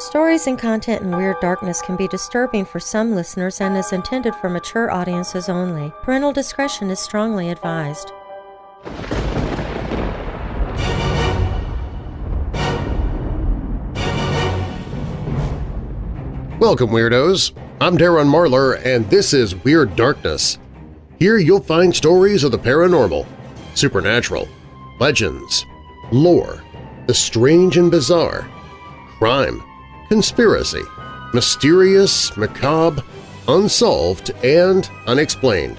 Stories and content in Weird Darkness can be disturbing for some listeners and is intended for mature audiences only. Parental discretion is strongly advised. Welcome, Weirdos! I'm Darren Marlar, and this is Weird Darkness. Here you'll find stories of the paranormal, supernatural, legends, lore, the strange and bizarre, crime, conspiracy, mysterious, macabre, unsolved, and unexplained.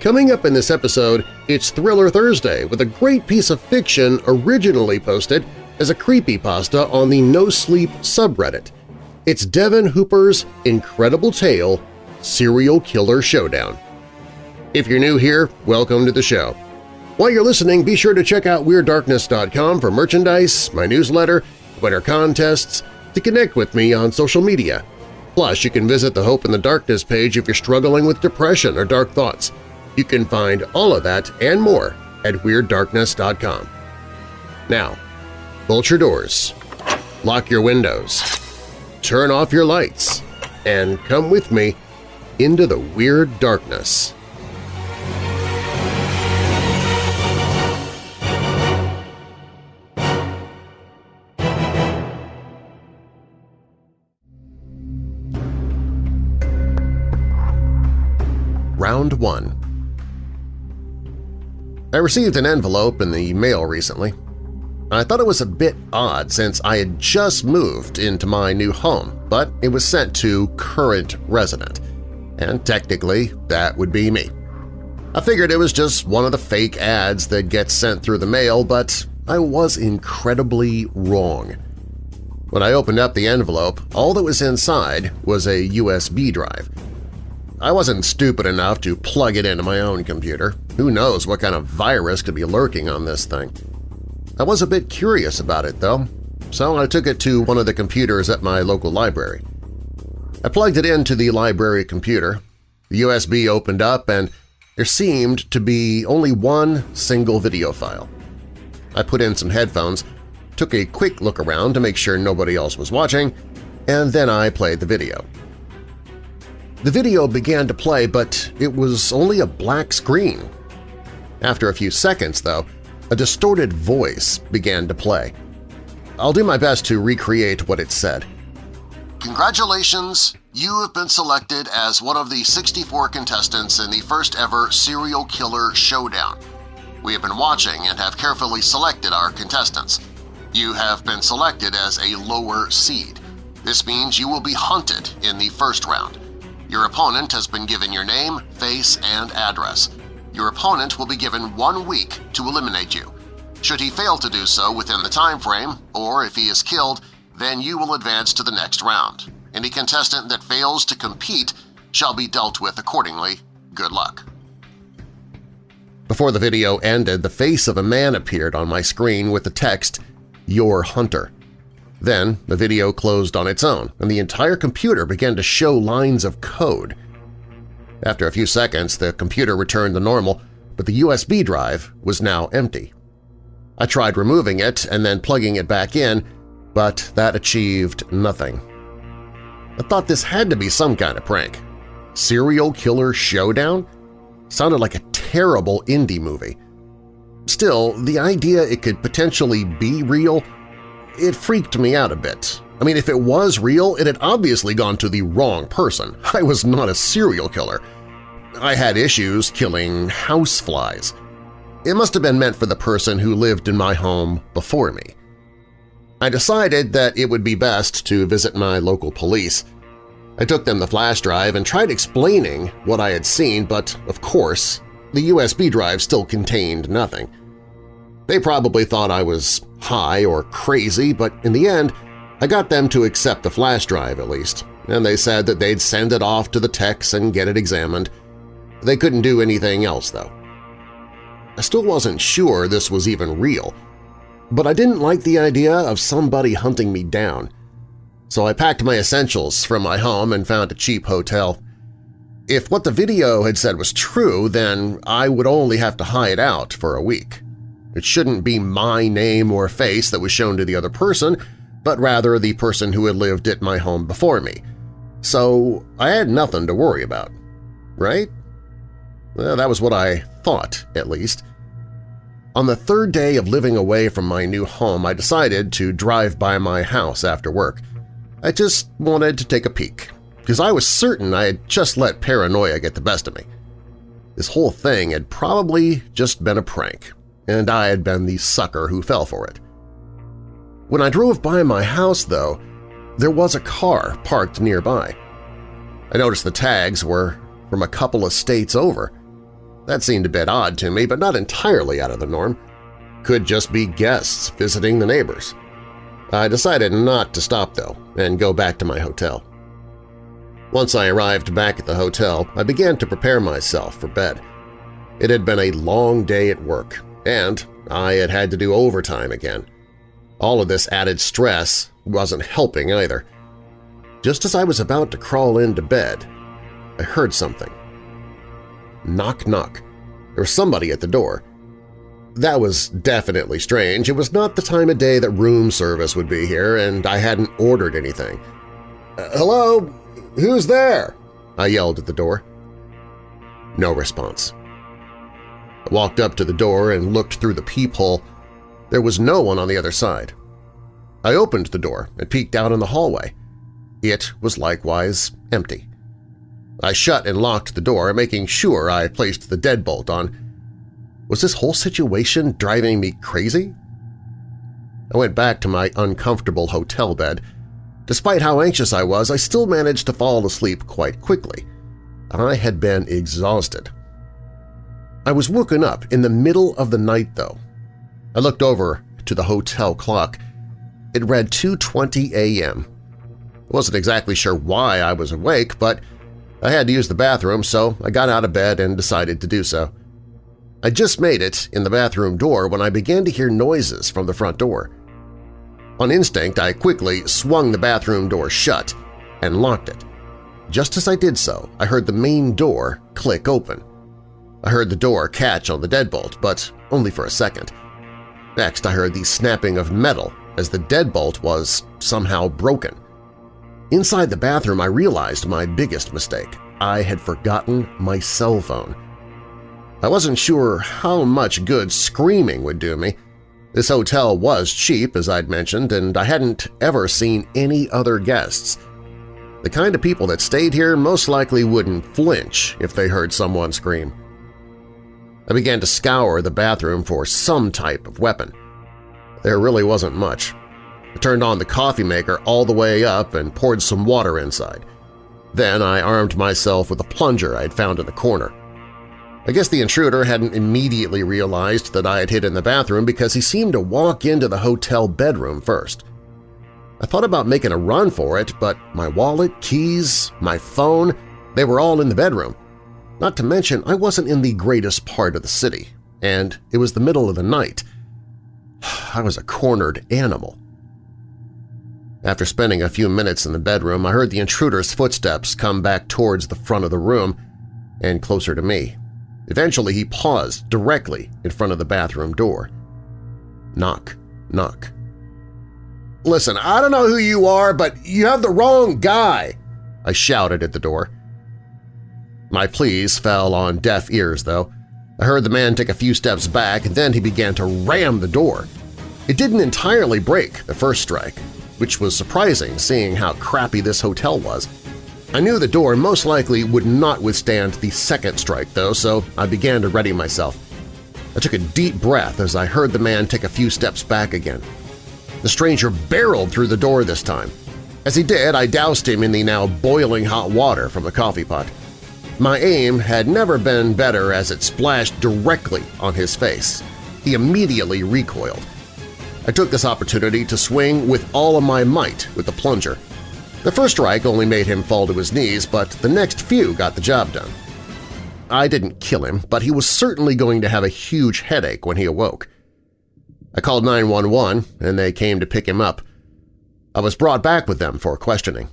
Coming up in this episode, it's Thriller Thursday with a great piece of fiction originally posted as a creepypasta on the No Sleep subreddit. It's Devin Hooper's incredible tale, Serial Killer Showdown. If you're new here, welcome to the show. While you're listening, be sure to check out WeirdDarkness.com for merchandise, my newsletter, winter contests, to connect with me on social media. Plus, you can visit the Hope in the Darkness page if you're struggling with depression or dark thoughts. You can find all of that and more at WeirdDarkness.com. Now, bolt your doors, lock your windows, turn off your lights, and come with me into the Weird Darkness. Round 1 I received an envelope in the mail recently. I thought it was a bit odd since I had just moved into my new home, but it was sent to current resident, and technically that would be me. I figured it was just one of the fake ads that gets sent through the mail, but I was incredibly wrong. When I opened up the envelope, all that was inside was a USB drive. I wasn't stupid enough to plug it into my own computer. Who knows what kind of virus could be lurking on this thing. I was a bit curious about it, though, so I took it to one of the computers at my local library. I plugged it into the library computer. The USB opened up and there seemed to be only one single video file. I put in some headphones, took a quick look around to make sure nobody else was watching, and then I played the video. The video began to play, but it was only a black screen. After a few seconds, though, a distorted voice began to play. I'll do my best to recreate what it said. Congratulations! You have been selected as one of the 64 contestants in the first ever Serial Killer Showdown. We have been watching and have carefully selected our contestants. You have been selected as a lower seed. This means you will be hunted in the first round. Your opponent has been given your name, face, and address. Your opponent will be given one week to eliminate you. Should he fail to do so within the time frame, or if he is killed, then you will advance to the next round. Any contestant that fails to compete shall be dealt with accordingly. Good luck. Before the video ended, the face of a man appeared on my screen with the text, Your Hunter. Then the video closed on its own, and the entire computer began to show lines of code. After a few seconds, the computer returned to normal, but the USB drive was now empty. I tried removing it and then plugging it back in, but that achieved nothing. I thought this had to be some kind of prank. Serial Killer Showdown? Sounded like a terrible indie movie. Still, the idea it could potentially be real it freaked me out a bit. I mean, if it was real, it had obviously gone to the wrong person. I was not a serial killer. I had issues killing houseflies. It must have been meant for the person who lived in my home before me. I decided that it would be best to visit my local police. I took them the flash drive and tried explaining what I had seen, but of course, the USB drive still contained nothing. They probably thought I was high or crazy, but in the end, I got them to accept the flash drive at least, and they said that they'd send it off to the techs and get it examined. They couldn't do anything else, though. I still wasn't sure this was even real, but I didn't like the idea of somebody hunting me down. So I packed my essentials from my home and found a cheap hotel. If what the video had said was true, then I would only have to hide out for a week. It shouldn't be my name or face that was shown to the other person, but rather the person who had lived at my home before me, so I had nothing to worry about. Right? Well, that was what I thought, at least. On the third day of living away from my new home, I decided to drive by my house after work. I just wanted to take a peek, because I was certain I had just let paranoia get the best of me. This whole thing had probably just been a prank, and I had been the sucker who fell for it. When I drove by my house, though, there was a car parked nearby. I noticed the tags were from a couple of states over. That seemed a bit odd to me, but not entirely out of the norm. Could just be guests visiting the neighbors. I decided not to stop, though, and go back to my hotel. Once I arrived back at the hotel, I began to prepare myself for bed. It had been a long day at work, and I had had to do overtime again. All of this added stress wasn't helping either. Just as I was about to crawl into bed, I heard something. Knock, knock. There was somebody at the door. That was definitely strange. It was not the time of day that room service would be here, and I hadn't ordered anything. Uh, hello? Who's there? I yelled at the door. No response. Walked up to the door and looked through the peephole. There was no one on the other side. I opened the door and peeked out in the hallway. It was likewise empty. I shut and locked the door, making sure I placed the deadbolt on. Was this whole situation driving me crazy? I went back to my uncomfortable hotel bed. Despite how anxious I was, I still managed to fall asleep quite quickly. I had been exhausted. I was woken up in the middle of the night, though. I looked over to the hotel clock. It read 2.20 a.m. I wasn't exactly sure why I was awake, but I had to use the bathroom, so I got out of bed and decided to do so. I just made it in the bathroom door when I began to hear noises from the front door. On instinct, I quickly swung the bathroom door shut and locked it. Just as I did so, I heard the main door click open. I heard the door catch on the deadbolt, but only for a second. Next, I heard the snapping of metal as the deadbolt was somehow broken. Inside the bathroom, I realized my biggest mistake. I had forgotten my cell phone. I wasn't sure how much good screaming would do me. This hotel was cheap, as I'd mentioned, and I hadn't ever seen any other guests. The kind of people that stayed here most likely wouldn't flinch if they heard someone scream. I began to scour the bathroom for some type of weapon. There really wasn't much. I turned on the coffee maker all the way up and poured some water inside. Then I armed myself with a plunger I'd found in the corner. I guess the intruder hadn't immediately realized that I had hid in the bathroom because he seemed to walk into the hotel bedroom first. I thought about making a run for it, but my wallet, keys, my phone, they were all in the bedroom. Not to mention I wasn't in the greatest part of the city, and it was the middle of the night. I was a cornered animal. After spending a few minutes in the bedroom, I heard the intruder's footsteps come back towards the front of the room and closer to me. Eventually, he paused directly in front of the bathroom door. Knock, knock. Listen, I don't know who you are, but you have the wrong guy, I shouted at the door. My pleas fell on deaf ears, though. I heard the man take a few steps back, and then he began to ram the door. It didn't entirely break the first strike, which was surprising seeing how crappy this hotel was. I knew the door most likely would not withstand the second strike, though, so I began to ready myself. I took a deep breath as I heard the man take a few steps back again. The stranger barreled through the door this time. As he did, I doused him in the now boiling hot water from the coffee pot. My aim had never been better as it splashed directly on his face. He immediately recoiled. I took this opportunity to swing with all of my might with the plunger. The first strike only made him fall to his knees, but the next few got the job done. I didn't kill him, but he was certainly going to have a huge headache when he awoke. I called 911 and they came to pick him up. I was brought back with them for questioning.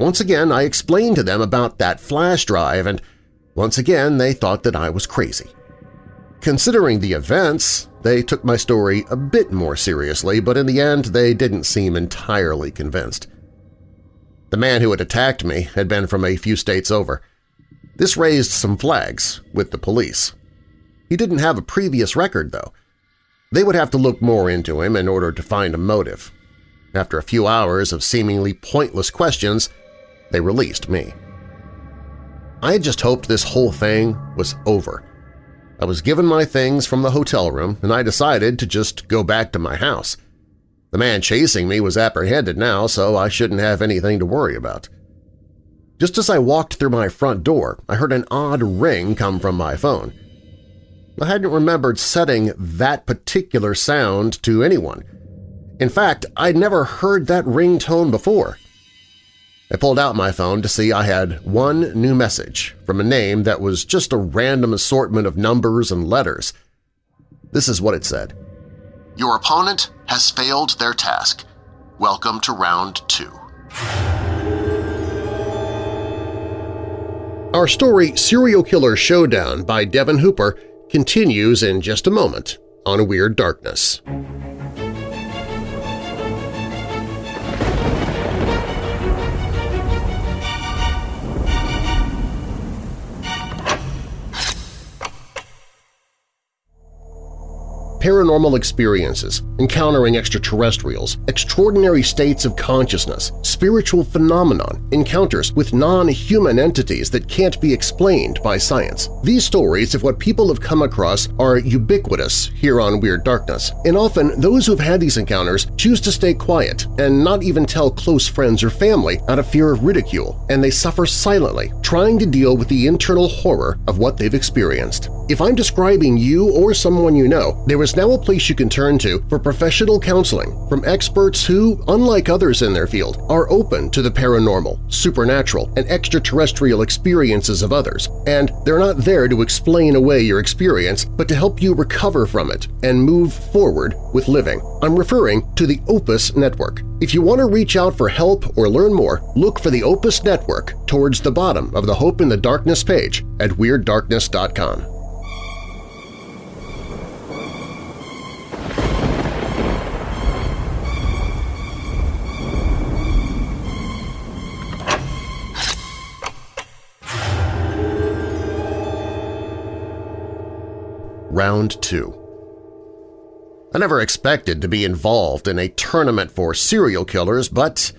Once again, I explained to them about that flash drive and once again they thought that I was crazy. Considering the events, They took my story a bit more seriously, but in the end they didn't seem entirely convinced. The man who had attacked me had been from a few states over. This raised some flags with the police. He didn't have a previous record, though. They would have to look more into him in order to find a motive. After a few hours of seemingly pointless questions, they released me. I had just hoped this whole thing was over. I was given my things from the hotel room, and I decided to just go back to my house. The man chasing me was apprehended now, so I shouldn't have anything to worry about. Just as I walked through my front door, I heard an odd ring come from my phone. I hadn't remembered setting that particular sound to anyone. In fact, I'd never heard that ringtone before. I pulled out my phone to see I had one new message from a name that was just a random assortment of numbers and letters. This is what it said. Your opponent has failed their task. Welcome to round two. Our story Serial Killer Showdown by Devin Hooper continues in just a moment on Weird Darkness. Paranormal experiences, encountering extraterrestrials, extraordinary states of consciousness, spiritual phenomenon, encounters with non-human entities that can't be explained by science. These stories of what people have come across are ubiquitous here on Weird Darkness, and often those who have had these encounters choose to stay quiet and not even tell close friends or family out of fear of ridicule, and they suffer silently, trying to deal with the internal horror of what they've experienced. If I'm describing you or someone you know, there is now a place you can turn to for professional counseling from experts who, unlike others in their field, are open to the paranormal, supernatural, and extraterrestrial experiences of others, and they're not there to explain away your experience but to help you recover from it and move forward with living. I'm referring to the Opus Network. If you want to reach out for help or learn more, look for the Opus Network towards the bottom of the Hope in the Darkness page at WeirdDarkness.com. Round 2 I never expected to be involved in a tournament for serial killers, but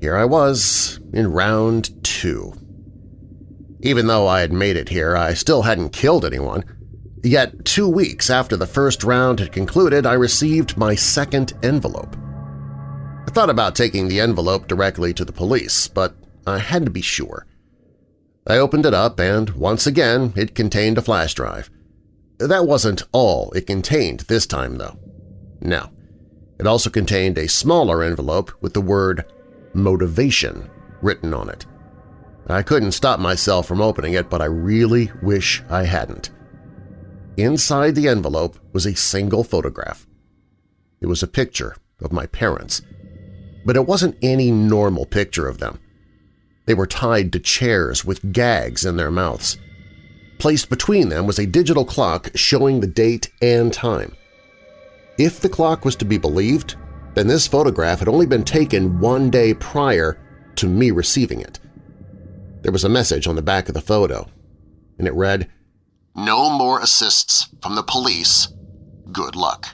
here I was in Round 2. Even though I had made it here, I still hadn't killed anyone. Yet two weeks after the first round had concluded, I received my second envelope. I thought about taking the envelope directly to the police, but I had to be sure. I opened it up, and once again it contained a flash drive. That wasn't all it contained this time, though. No. It also contained a smaller envelope with the word motivation written on it. I couldn't stop myself from opening it, but I really wish I hadn't. Inside the envelope was a single photograph. It was a picture of my parents, but it wasn't any normal picture of them. They were tied to chairs with gags in their mouths. Placed between them was a digital clock showing the date and time. If the clock was to be believed, then this photograph had only been taken one day prior to me receiving it. There was a message on the back of the photo, and it read, No more assists from the police. Good luck.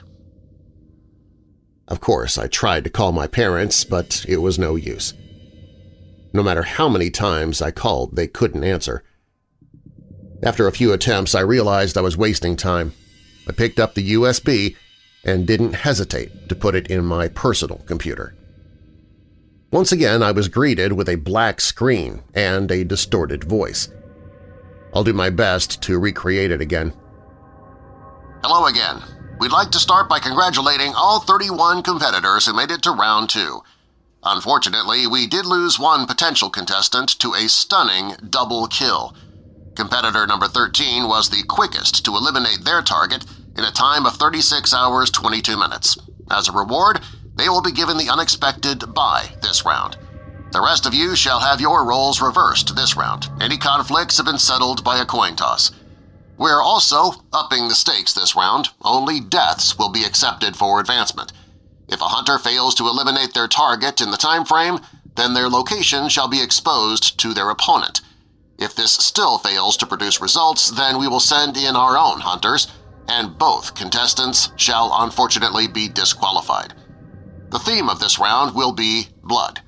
Of course, I tried to call my parents, but it was no use. No matter how many times I called, they couldn't answer. After a few attempts, I realized I was wasting time. I picked up the USB and didn't hesitate to put it in my personal computer. Once again, I was greeted with a black screen and a distorted voice. I'll do my best to recreate it again. Hello again. We'd like to start by congratulating all 31 competitors who made it to round two. Unfortunately, we did lose one potential contestant to a stunning double kill – Competitor number 13 was the quickest to eliminate their target in a time of 36 hours 22 minutes. As a reward, they will be given the unexpected bye this round. The rest of you shall have your roles reversed this round. Any conflicts have been settled by a coin toss. We're also upping the stakes this round. Only deaths will be accepted for advancement. If a hunter fails to eliminate their target in the time frame, then their location shall be exposed to their opponent. If this still fails to produce results, then we will send in our own hunters, and both contestants shall unfortunately be disqualified. The theme of this round will be blood.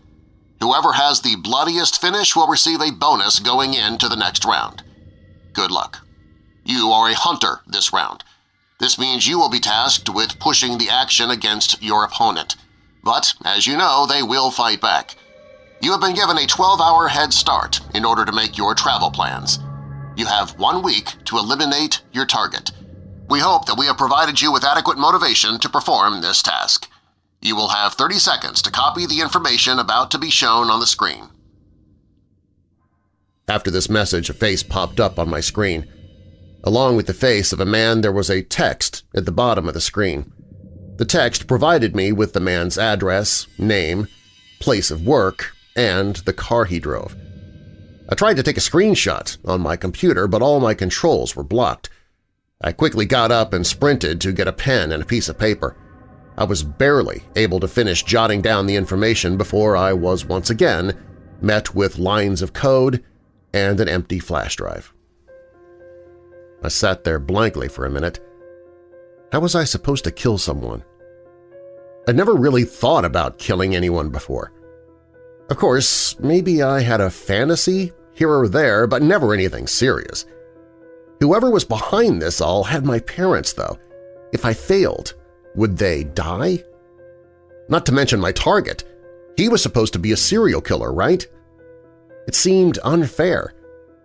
Whoever has the bloodiest finish will receive a bonus going into the next round. Good luck. You are a hunter this round. This means you will be tasked with pushing the action against your opponent. But, as you know, they will fight back. You have been given a 12-hour head start in order to make your travel plans. You have one week to eliminate your target. We hope that we have provided you with adequate motivation to perform this task. You will have 30 seconds to copy the information about to be shown on the screen. After this message, a face popped up on my screen. Along with the face of a man there was a text at the bottom of the screen. The text provided me with the man's address, name, place of work, and the car he drove. I tried to take a screenshot on my computer, but all my controls were blocked. I quickly got up and sprinted to get a pen and a piece of paper. I was barely able to finish jotting down the information before I was once again met with lines of code and an empty flash drive. I sat there blankly for a minute. How was I supposed to kill someone? I'd never really thought about killing anyone before. Of course, maybe I had a fantasy here or there, but never anything serious. Whoever was behind this all had my parents, though. If I failed, would they die? Not to mention my target. He was supposed to be a serial killer, right? It seemed unfair.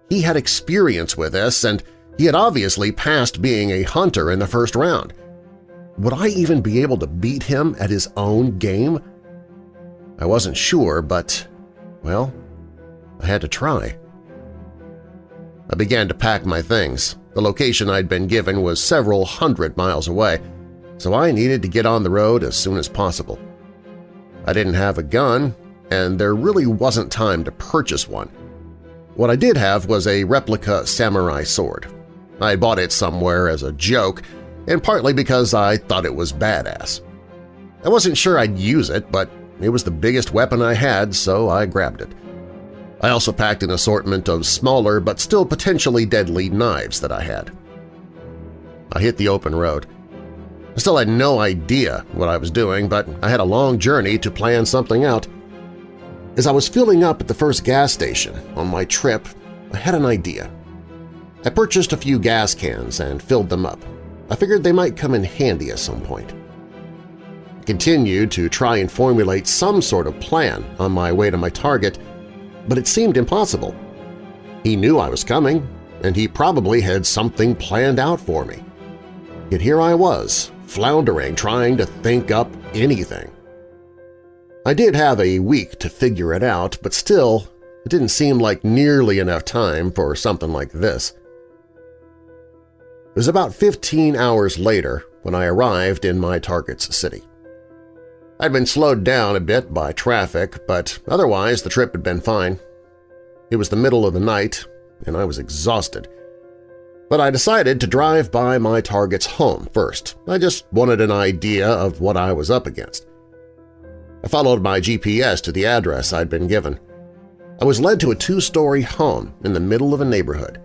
He had experience with this, and he had obviously passed being a hunter in the first round. Would I even be able to beat him at his own game? I wasn't sure, but, well, I had to try. I began to pack my things. The location I'd been given was several hundred miles away, so I needed to get on the road as soon as possible. I didn't have a gun, and there really wasn't time to purchase one. What I did have was a replica samurai sword. I bought it somewhere as a joke, and partly because I thought it was badass. I wasn't sure I'd use it, but it was the biggest weapon I had, so I grabbed it. I also packed an assortment of smaller but still potentially deadly knives that I had. I hit the open road. I still had no idea what I was doing, but I had a long journey to plan something out. As I was filling up at the first gas station on my trip, I had an idea. I purchased a few gas cans and filled them up. I figured they might come in handy at some point. Continued to try and formulate some sort of plan on my way to my target, but it seemed impossible. He knew I was coming, and he probably had something planned out for me. Yet here I was, floundering trying to think up anything. I did have a week to figure it out, but still, it didn't seem like nearly enough time for something like this. It was about 15 hours later when I arrived in my target's city. I'd been slowed down a bit by traffic, but otherwise the trip had been fine. It was the middle of the night, and I was exhausted, but I decided to drive by my target's home first. I just wanted an idea of what I was up against. I followed my GPS to the address I'd been given. I was led to a two-story home in the middle of a neighborhood.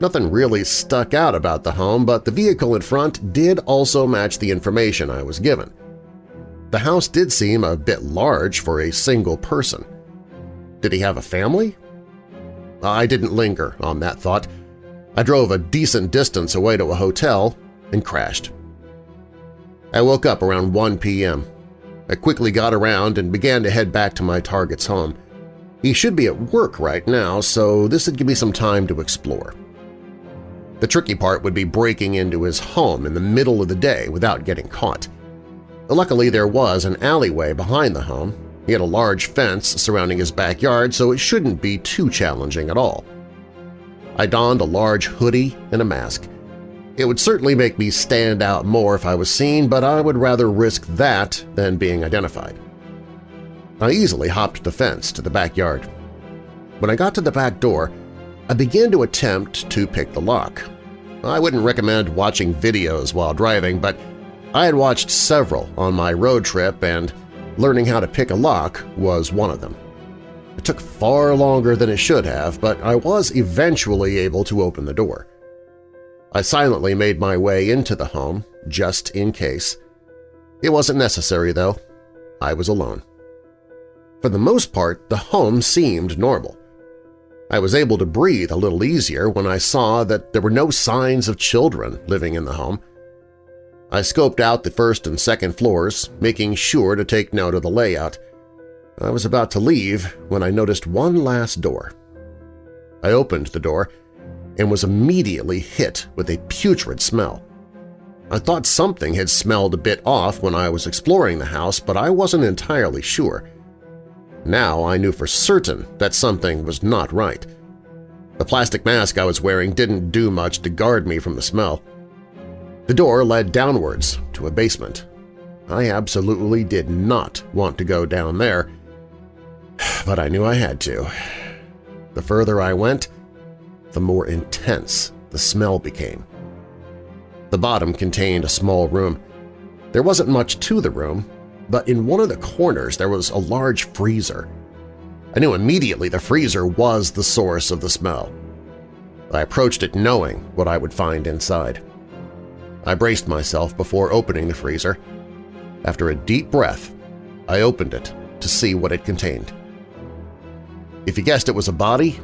Nothing really stuck out about the home, but the vehicle in front did also match the information I was given. The house did seem a bit large for a single person. Did he have a family? I didn't linger on that thought. I drove a decent distance away to a hotel and crashed. I woke up around 1 p.m. I quickly got around and began to head back to my target's home. He should be at work right now, so this would give me some time to explore. The tricky part would be breaking into his home in the middle of the day without getting caught. Luckily, there was an alleyway behind the home. He had a large fence surrounding his backyard, so it shouldn't be too challenging at all. I donned a large hoodie and a mask. It would certainly make me stand out more if I was seen, but I would rather risk that than being identified. I easily hopped the fence to the backyard. When I got to the back door, I began to attempt to pick the lock. I wouldn't recommend watching videos while driving, but I had watched several on my road trip and learning how to pick a lock was one of them. It took far longer than it should have, but I was eventually able to open the door. I silently made my way into the home, just in case. It wasn't necessary, though. I was alone. For the most part, the home seemed normal. I was able to breathe a little easier when I saw that there were no signs of children living in the home. I scoped out the first and second floors, making sure to take note of the layout. I was about to leave when I noticed one last door. I opened the door and was immediately hit with a putrid smell. I thought something had smelled a bit off when I was exploring the house, but I wasn't entirely sure. Now I knew for certain that something was not right. The plastic mask I was wearing didn't do much to guard me from the smell. The door led downwards to a basement. I absolutely did not want to go down there, but I knew I had to. The further I went, the more intense the smell became. The bottom contained a small room. There wasn't much to the room, but in one of the corners there was a large freezer. I knew immediately the freezer was the source of the smell. I approached it knowing what I would find inside. I braced myself before opening the freezer. After a deep breath, I opened it to see what it contained. If you guessed it was a body,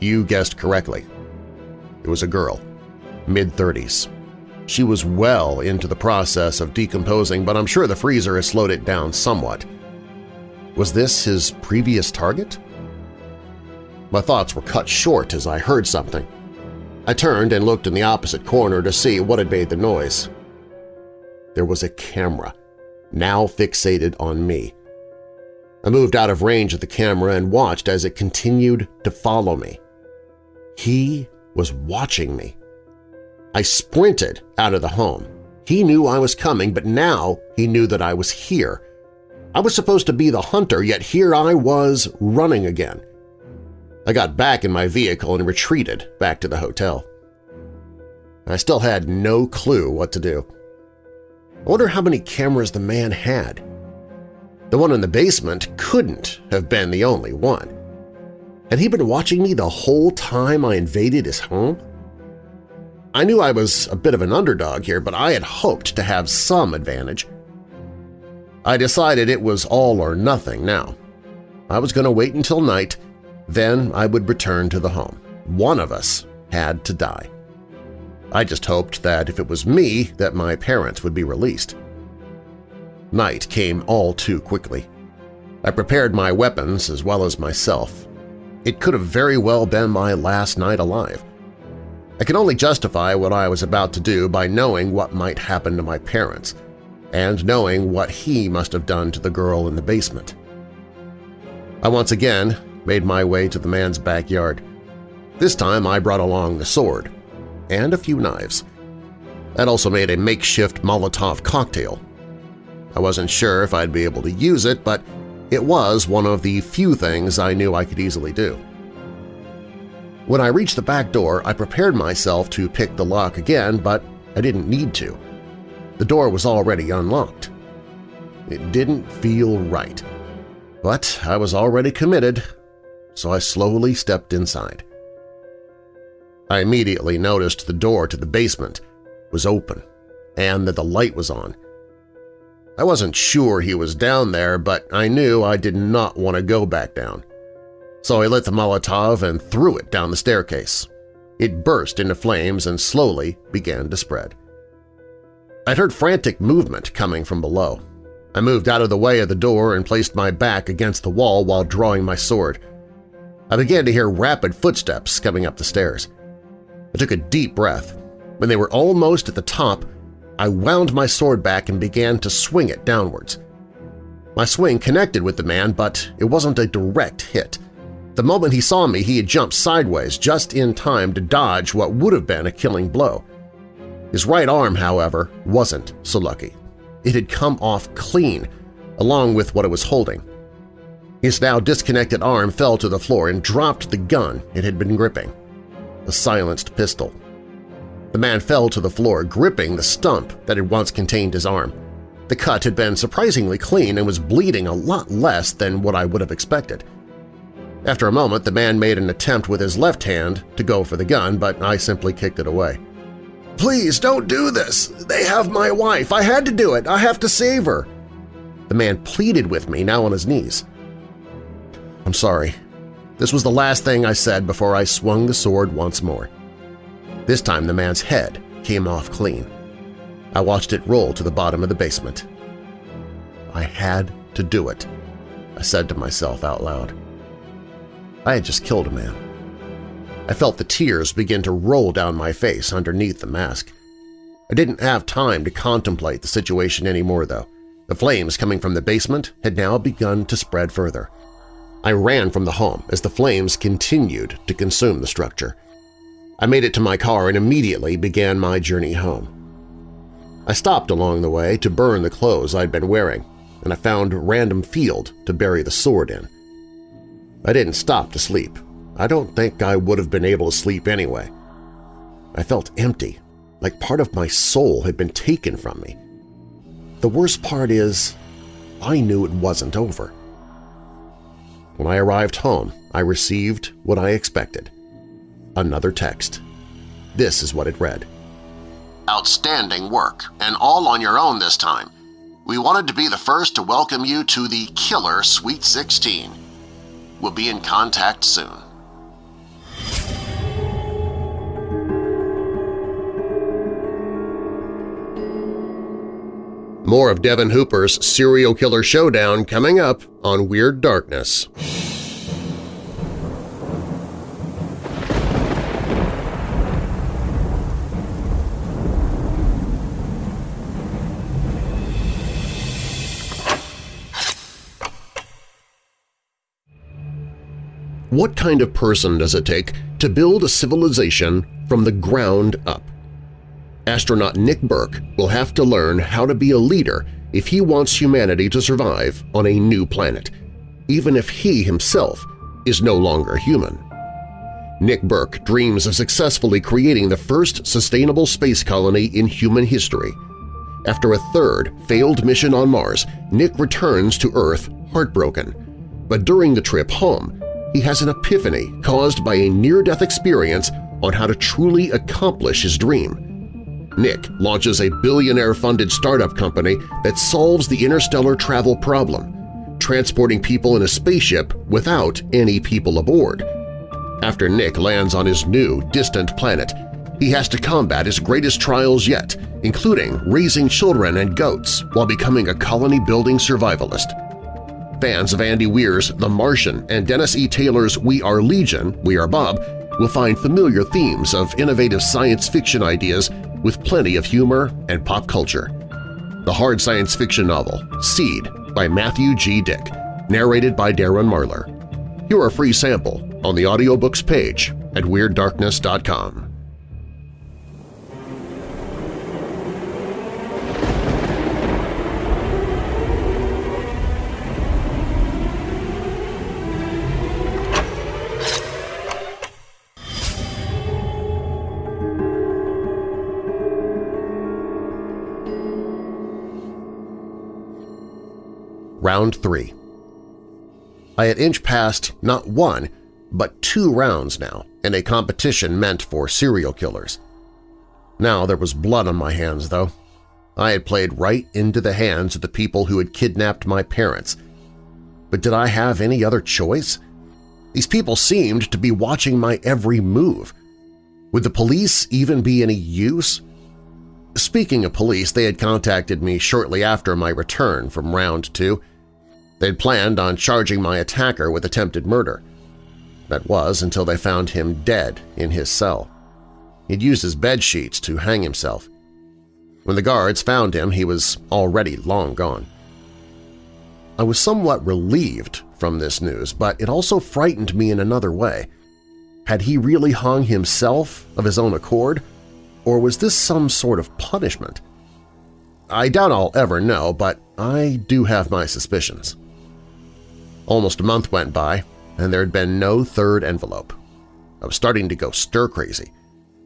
you guessed correctly. It was a girl, mid-30s. She was well into the process of decomposing, but I'm sure the freezer has slowed it down somewhat. Was this his previous target? My thoughts were cut short as I heard something. I turned and looked in the opposite corner to see what had made the noise. There was a camera, now fixated on me. I moved out of range of the camera and watched as it continued to follow me. He was watching me. I sprinted out of the home. He knew I was coming, but now he knew that I was here. I was supposed to be the hunter, yet here I was running again. I got back in my vehicle and retreated back to the hotel. I still had no clue what to do. I wonder how many cameras the man had. The one in the basement couldn't have been the only one. Had he been watching me the whole time I invaded his home? I knew I was a bit of an underdog here, but I had hoped to have some advantage. I decided it was all or nothing now. I was going to wait until night, then I would return to the home. One of us had to die. I just hoped that if it was me that my parents would be released. Night came all too quickly. I prepared my weapons as well as myself. It could have very well been my last night alive. I can only justify what I was about to do by knowing what might happen to my parents and knowing what he must have done to the girl in the basement. I once again made my way to the man's backyard. This time I brought along the sword and a few knives. I'd also made a makeshift Molotov cocktail. I wasn't sure if I'd be able to use it, but it was one of the few things I knew I could easily do. When I reached the back door, I prepared myself to pick the lock again, but I didn't need to. The door was already unlocked. It didn't feel right. But I was already committed, so I slowly stepped inside. I immediately noticed the door to the basement was open and that the light was on. I wasn't sure he was down there, but I knew I did not want to go back down so I lit the Molotov and threw it down the staircase. It burst into flames and slowly began to spread. I'd heard frantic movement coming from below. I moved out of the way of the door and placed my back against the wall while drawing my sword. I began to hear rapid footsteps coming up the stairs. I took a deep breath. When they were almost at the top, I wound my sword back and began to swing it downwards. My swing connected with the man, but it wasn't a direct hit – the moment he saw me, he had jumped sideways just in time to dodge what would have been a killing blow. His right arm, however, wasn't so lucky. It had come off clean, along with what it was holding. His now disconnected arm fell to the floor and dropped the gun it had been gripping, a silenced pistol. The man fell to the floor, gripping the stump that had once contained his arm. The cut had been surprisingly clean and was bleeding a lot less than what I would have expected. After a moment, the man made an attempt with his left hand to go for the gun, but I simply kicked it away. "'Please, don't do this! They have my wife! I had to do it! I have to save her!' The man pleaded with me, now on his knees. I'm sorry. This was the last thing I said before I swung the sword once more. This time the man's head came off clean. I watched it roll to the bottom of the basement. I had to do it, I said to myself out loud. I had just killed a man. I felt the tears begin to roll down my face underneath the mask. I didn't have time to contemplate the situation anymore, though. The flames coming from the basement had now begun to spread further. I ran from the home as the flames continued to consume the structure. I made it to my car and immediately began my journey home. I stopped along the way to burn the clothes I'd been wearing, and I found a random field to bury the sword in. I didn't stop to sleep. I don't think I would have been able to sleep anyway. I felt empty, like part of my soul had been taken from me. The worst part is, I knew it wasn't over. When I arrived home, I received what I expected – another text. This is what it read. Outstanding work, and all on your own this time. We wanted to be the first to welcome you to the Killer Sweet 16. We'll be in contact soon. More of Devin Hooper's serial killer showdown coming up on Weird Darkness. What kind of person does it take to build a civilization from the ground up? Astronaut Nick Burke will have to learn how to be a leader if he wants humanity to survive on a new planet, even if he himself is no longer human. Nick Burke dreams of successfully creating the first sustainable space colony in human history. After a third failed mission on Mars, Nick returns to Earth heartbroken. But during the trip home, he has an epiphany caused by a near-death experience on how to truly accomplish his dream. Nick launches a billionaire-funded startup company that solves the interstellar travel problem, transporting people in a spaceship without any people aboard. After Nick lands on his new, distant planet, he has to combat his greatest trials yet, including raising children and goats while becoming a colony-building survivalist. Fans of Andy Weir's The Martian and Dennis E. Taylor's We Are Legion, We Are Bob will find familiar themes of innovative science fiction ideas with plenty of humor and pop culture. The hard science fiction novel Seed by Matthew G. Dick, narrated by Darren Marlar. Hear a free sample on the audiobooks page at WeirdDarkness.com. Round 3 I had inched past not one, but two rounds now in a competition meant for serial killers. Now there was blood on my hands, though. I had played right into the hands of the people who had kidnapped my parents. But did I have any other choice? These people seemed to be watching my every move. Would the police even be any use? Speaking of police, they had contacted me shortly after my return from round two They'd planned on charging my attacker with attempted murder. That was until they found him dead in his cell. He'd used his bed sheets to hang himself. When the guards found him, he was already long gone. I was somewhat relieved from this news, but it also frightened me in another way. Had he really hung himself of his own accord, or was this some sort of punishment? I doubt I'll ever know, but I do have my suspicions. Almost a month went by, and there had been no third envelope. I was starting to go stir-crazy.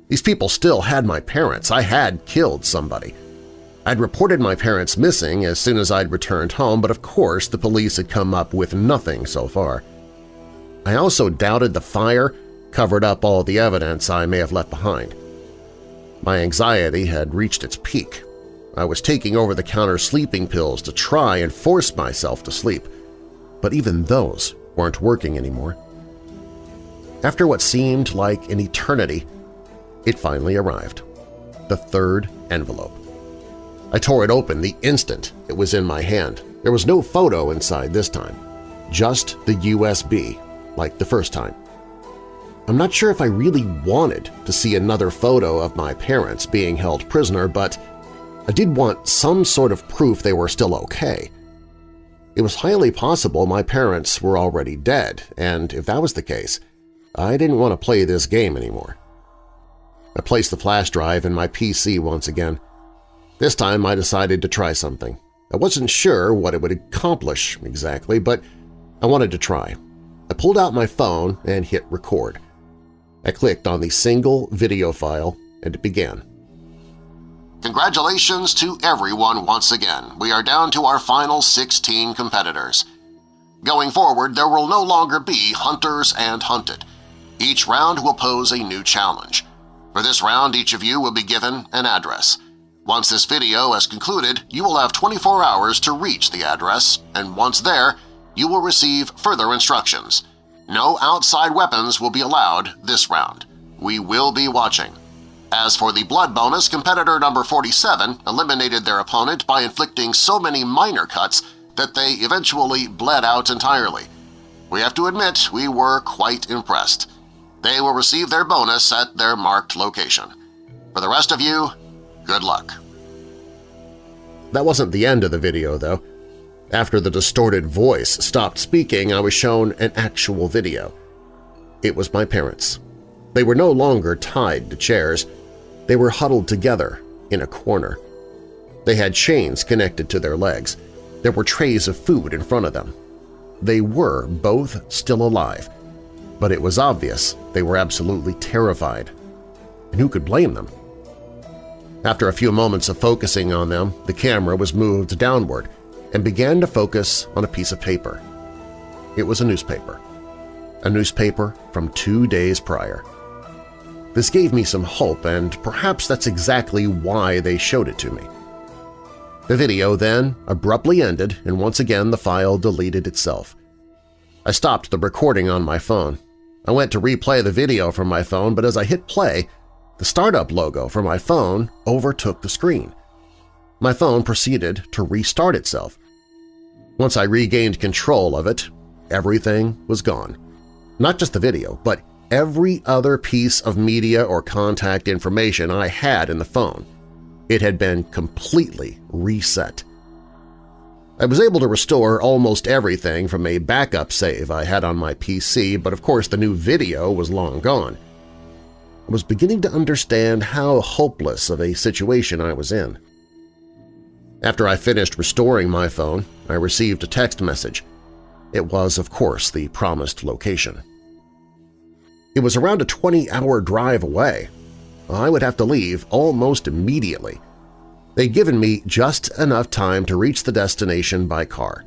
These people still had my parents. I had killed somebody. I'd reported my parents missing as soon as I'd returned home, but of course the police had come up with nothing so far. I also doubted the fire covered up all the evidence I may have left behind. My anxiety had reached its peak. I was taking over-the-counter sleeping pills to try and force myself to sleep, but even those weren't working anymore. After what seemed like an eternity, it finally arrived. The third envelope. I tore it open the instant it was in my hand. There was no photo inside this time, just the USB, like the first time. I'm not sure if I really wanted to see another photo of my parents being held prisoner, but I did want some sort of proof they were still okay. It was highly possible my parents were already dead, and if that was the case, I didn't want to play this game anymore. I placed the flash drive in my PC once again. This time I decided to try something. I wasn't sure what it would accomplish exactly, but I wanted to try. I pulled out my phone and hit record. I clicked on the single video file and it began. Congratulations to everyone once again. We are down to our final 16 competitors. Going forward, there will no longer be hunters and hunted. Each round will pose a new challenge. For this round, each of you will be given an address. Once this video has concluded, you will have 24 hours to reach the address, and once there, you will receive further instructions. No outside weapons will be allowed this round. We will be watching. As for the blood bonus, competitor number 47 eliminated their opponent by inflicting so many minor cuts that they eventually bled out entirely. We have to admit we were quite impressed. They will receive their bonus at their marked location. For the rest of you, good luck. That wasn't the end of the video, though. After the distorted voice stopped speaking, I was shown an actual video. It was my parents. They were no longer tied to chairs. They were huddled together in a corner. They had chains connected to their legs. There were trays of food in front of them. They were both still alive, but it was obvious they were absolutely terrified. And who could blame them? After a few moments of focusing on them, the camera was moved downward and began to focus on a piece of paper. It was a newspaper. A newspaper from two days prior. This gave me some hope, and perhaps that's exactly why they showed it to me. The video then abruptly ended and once again the file deleted itself. I stopped the recording on my phone. I went to replay the video from my phone, but as I hit play, the startup logo for my phone overtook the screen. My phone proceeded to restart itself. Once I regained control of it, everything was gone. Not just the video, but every other piece of media or contact information I had in the phone. It had been completely reset. I was able to restore almost everything from a backup save I had on my PC, but of course the new video was long gone. I was beginning to understand how hopeless of a situation I was in. After I finished restoring my phone, I received a text message. It was, of course, the promised location. It was around a 20-hour drive away. I would have to leave almost immediately. They'd given me just enough time to reach the destination by car.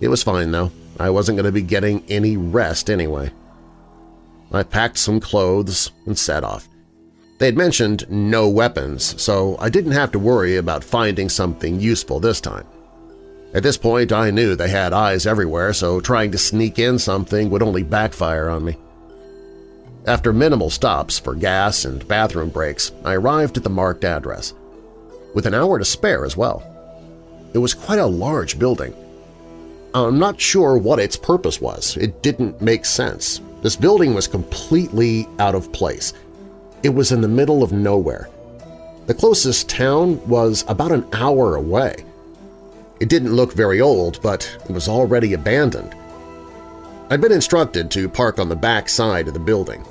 It was fine, though. I wasn't going to be getting any rest anyway. I packed some clothes and set off. They had mentioned no weapons, so I didn't have to worry about finding something useful this time. At this point, I knew they had eyes everywhere, so trying to sneak in something would only backfire on me. After minimal stops for gas and bathroom breaks, I arrived at the marked address, with an hour to spare as well. It was quite a large building. I'm not sure what its purpose was. It didn't make sense. This building was completely out of place, it was in the middle of nowhere. The closest town was about an hour away. It didn't look very old, but it was already abandoned. I'd been instructed to park on the back side of the building.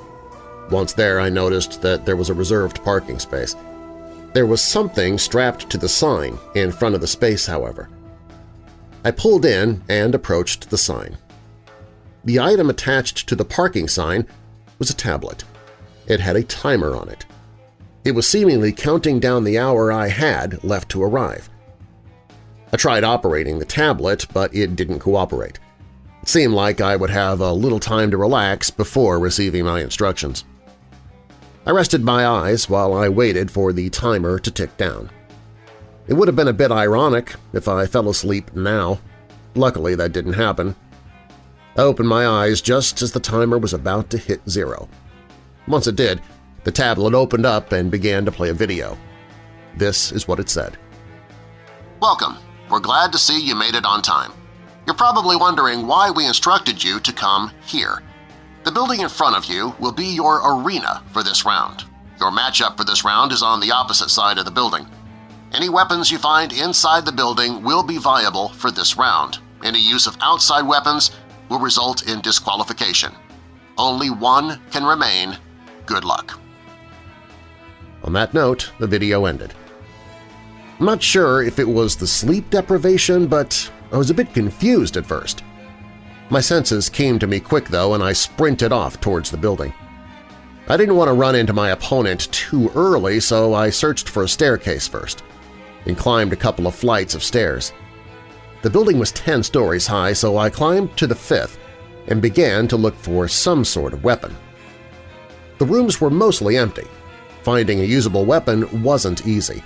Once there, I noticed that there was a reserved parking space. There was something strapped to the sign in front of the space, however. I pulled in and approached the sign. The item attached to the parking sign was a tablet. It had a timer on it. It was seemingly counting down the hour I had left to arrive. I tried operating the tablet, but it didn't cooperate. It seemed like I would have a little time to relax before receiving my instructions. I rested my eyes while I waited for the timer to tick down. It would have been a bit ironic if I fell asleep now. Luckily, that didn't happen. I opened my eyes just as the timer was about to hit zero. Once it did, the tablet opened up and began to play a video. This is what it said. Welcome. We're glad to see you made it on time. You're probably wondering why we instructed you to come here. The building in front of you will be your arena for this round. Your matchup for this round is on the opposite side of the building. Any weapons you find inside the building will be viable for this round. Any use of outside weapons will result in disqualification. Only one can remain. Good luck. On that note, the video ended. I'm not sure if it was the sleep deprivation, but I was a bit confused at first. My senses came to me quick, though, and I sprinted off towards the building. I didn't want to run into my opponent too early, so I searched for a staircase first and climbed a couple of flights of stairs. The building was 10 stories high, so I climbed to the fifth and began to look for some sort of weapon. The rooms were mostly empty. Finding a usable weapon wasn't easy.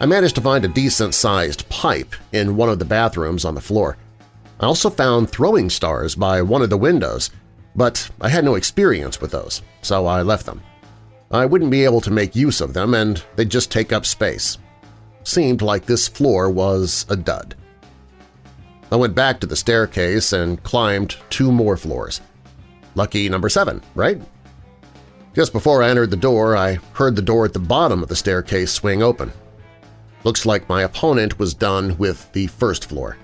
I managed to find a decent-sized pipe in one of the bathrooms on the floor. I also found throwing stars by one of the windows, but I had no experience with those, so I left them. I wouldn't be able to make use of them, and they'd just take up space seemed like this floor was a dud. I went back to the staircase and climbed two more floors. Lucky number seven, right? Just before I entered the door, I heard the door at the bottom of the staircase swing open. Looks like my opponent was done with the first floor.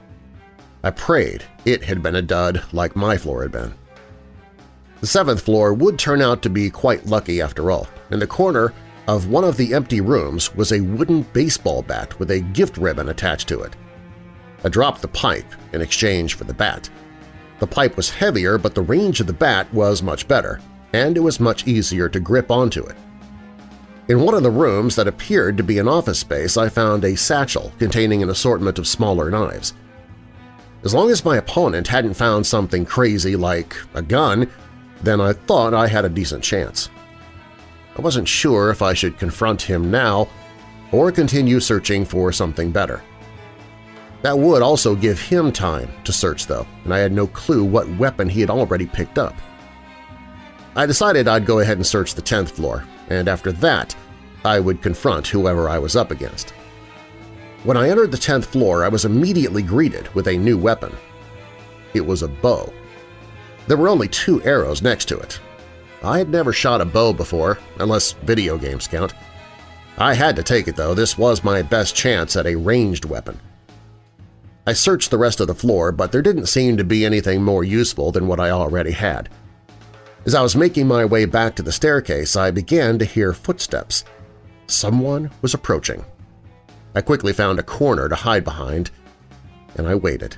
I prayed it had been a dud like my floor had been. The seventh floor would turn out to be quite lucky after all. In the corner of one of the empty rooms was a wooden baseball bat with a gift ribbon attached to it. I dropped the pipe in exchange for the bat. The pipe was heavier, but the range of the bat was much better, and it was much easier to grip onto it. In one of the rooms that appeared to be an office space, I found a satchel containing an assortment of smaller knives. As long as my opponent hadn't found something crazy like a gun, then I thought I had a decent chance. I wasn't sure if I should confront him now or continue searching for something better. That would also give him time to search, though, and I had no clue what weapon he had already picked up. I decided I'd go ahead and search the 10th floor, and after that I would confront whoever I was up against. When I entered the 10th floor, I was immediately greeted with a new weapon. It was a bow. There were only two arrows next to it, I had never shot a bow before, unless video games count. I had to take it, though. This was my best chance at a ranged weapon. I searched the rest of the floor, but there didn't seem to be anything more useful than what I already had. As I was making my way back to the staircase, I began to hear footsteps. Someone was approaching. I quickly found a corner to hide behind, and I waited.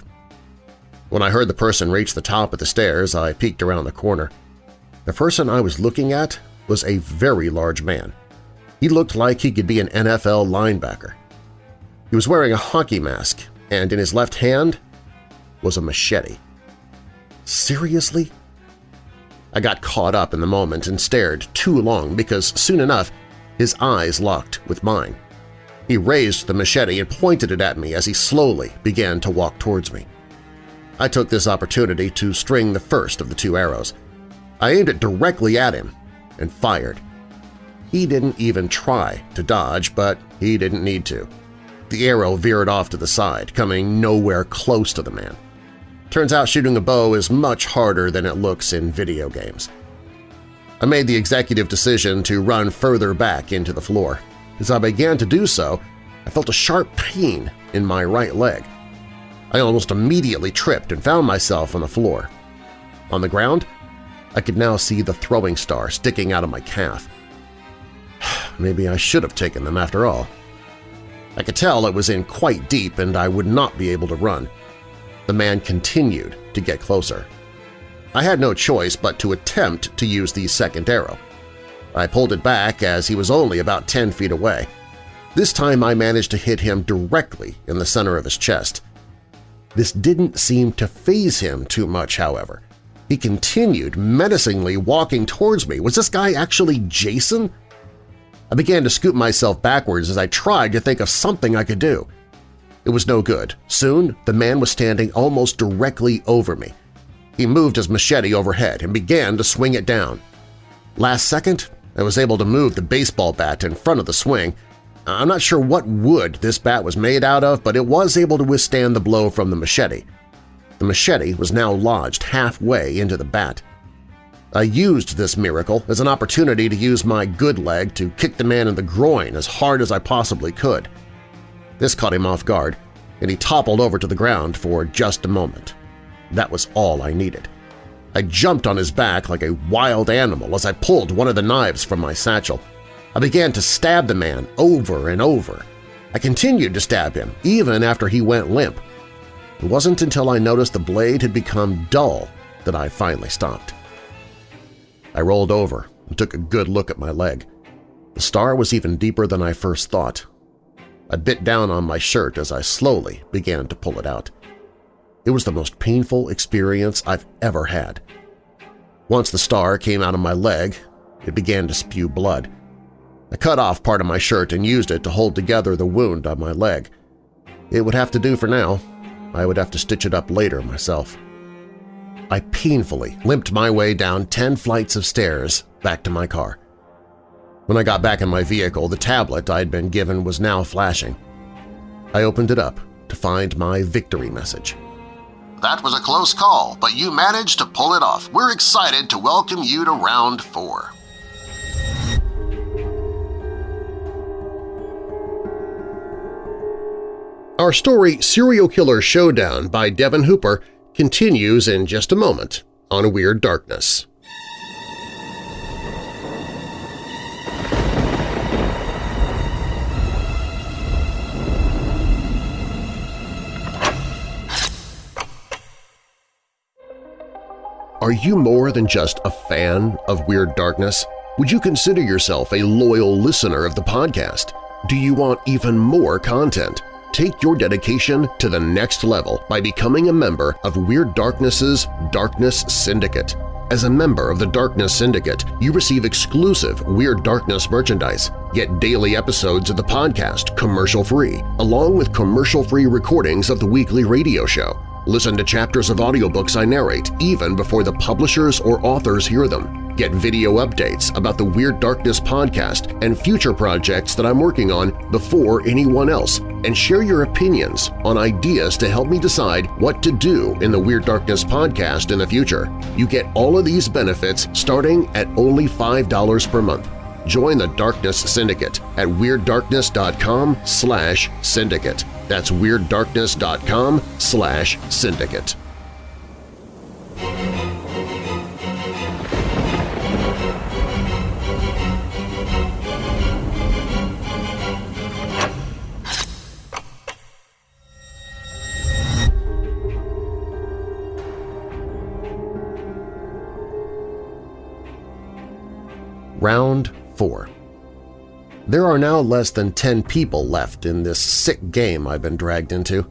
When I heard the person reach the top of the stairs, I peeked around the corner. The person I was looking at was a very large man. He looked like he could be an NFL linebacker. He was wearing a hockey mask, and in his left hand was a machete. Seriously? I got caught up in the moment and stared too long because soon enough his eyes locked with mine. He raised the machete and pointed it at me as he slowly began to walk towards me. I took this opportunity to string the first of the two arrows – I aimed it directly at him and fired. He didn't even try to dodge, but he didn't need to. The arrow veered off to the side, coming nowhere close to the man. Turns out shooting a bow is much harder than it looks in video games. I made the executive decision to run further back into the floor. As I began to do so, I felt a sharp pain in my right leg. I almost immediately tripped and found myself on the floor. On the ground, I could now see the throwing star sticking out of my calf. Maybe I should have taken them after all. I could tell it was in quite deep and I would not be able to run. The man continued to get closer. I had no choice but to attempt to use the second arrow. I pulled it back as he was only about 10 feet away. This time I managed to hit him directly in the center of his chest. This didn't seem to phase him too much, however. He continued menacingly walking towards me. Was this guy actually Jason? I began to scoop myself backwards as I tried to think of something I could do. It was no good. Soon, the man was standing almost directly over me. He moved his machete overhead and began to swing it down. Last second, I was able to move the baseball bat in front of the swing. I'm not sure what wood this bat was made out of, but it was able to withstand the blow from the machete. The machete was now lodged halfway into the bat. I used this miracle as an opportunity to use my good leg to kick the man in the groin as hard as I possibly could. This caught him off guard, and he toppled over to the ground for just a moment. That was all I needed. I jumped on his back like a wild animal as I pulled one of the knives from my satchel. I began to stab the man over and over. I continued to stab him, even after he went limp. It wasn't until I noticed the blade had become dull that I finally stopped. I rolled over and took a good look at my leg. The star was even deeper than I first thought, I bit down on my shirt as I slowly began to pull it out. It was the most painful experience I've ever had. Once the star came out of my leg, it began to spew blood. I cut off part of my shirt and used it to hold together the wound on my leg. It would have to do for now. I would have to stitch it up later myself. I painfully limped my way down ten flights of stairs back to my car. When I got back in my vehicle, the tablet I had been given was now flashing. I opened it up to find my victory message. That was a close call, but you managed to pull it off. We're excited to welcome you to round four. Our story Serial Killer Showdown by Devin Hooper continues in just a moment on Weird Darkness. Are you more than just a fan of Weird Darkness? Would you consider yourself a loyal listener of the podcast? Do you want even more content? Take your dedication to the next level by becoming a member of Weird Darkness's Darkness Syndicate. As a member of the Darkness Syndicate, you receive exclusive Weird Darkness merchandise, get daily episodes of the podcast commercial-free, along with commercial-free recordings of the weekly radio show. Listen to chapters of audiobooks I narrate even before the publishers or authors hear them. Get video updates about the Weird Darkness podcast and future projects that I'm working on before anyone else, and share your opinions on ideas to help me decide what to do in the Weird Darkness podcast in the future. You get all of these benefits starting at only $5 per month. Join the Darkness Syndicate at WeirdDarkness.com slash syndicate. That's WeirdDarkness.com slash syndicate. Round 4 there are now less than 10 people left in this sick game I've been dragged into.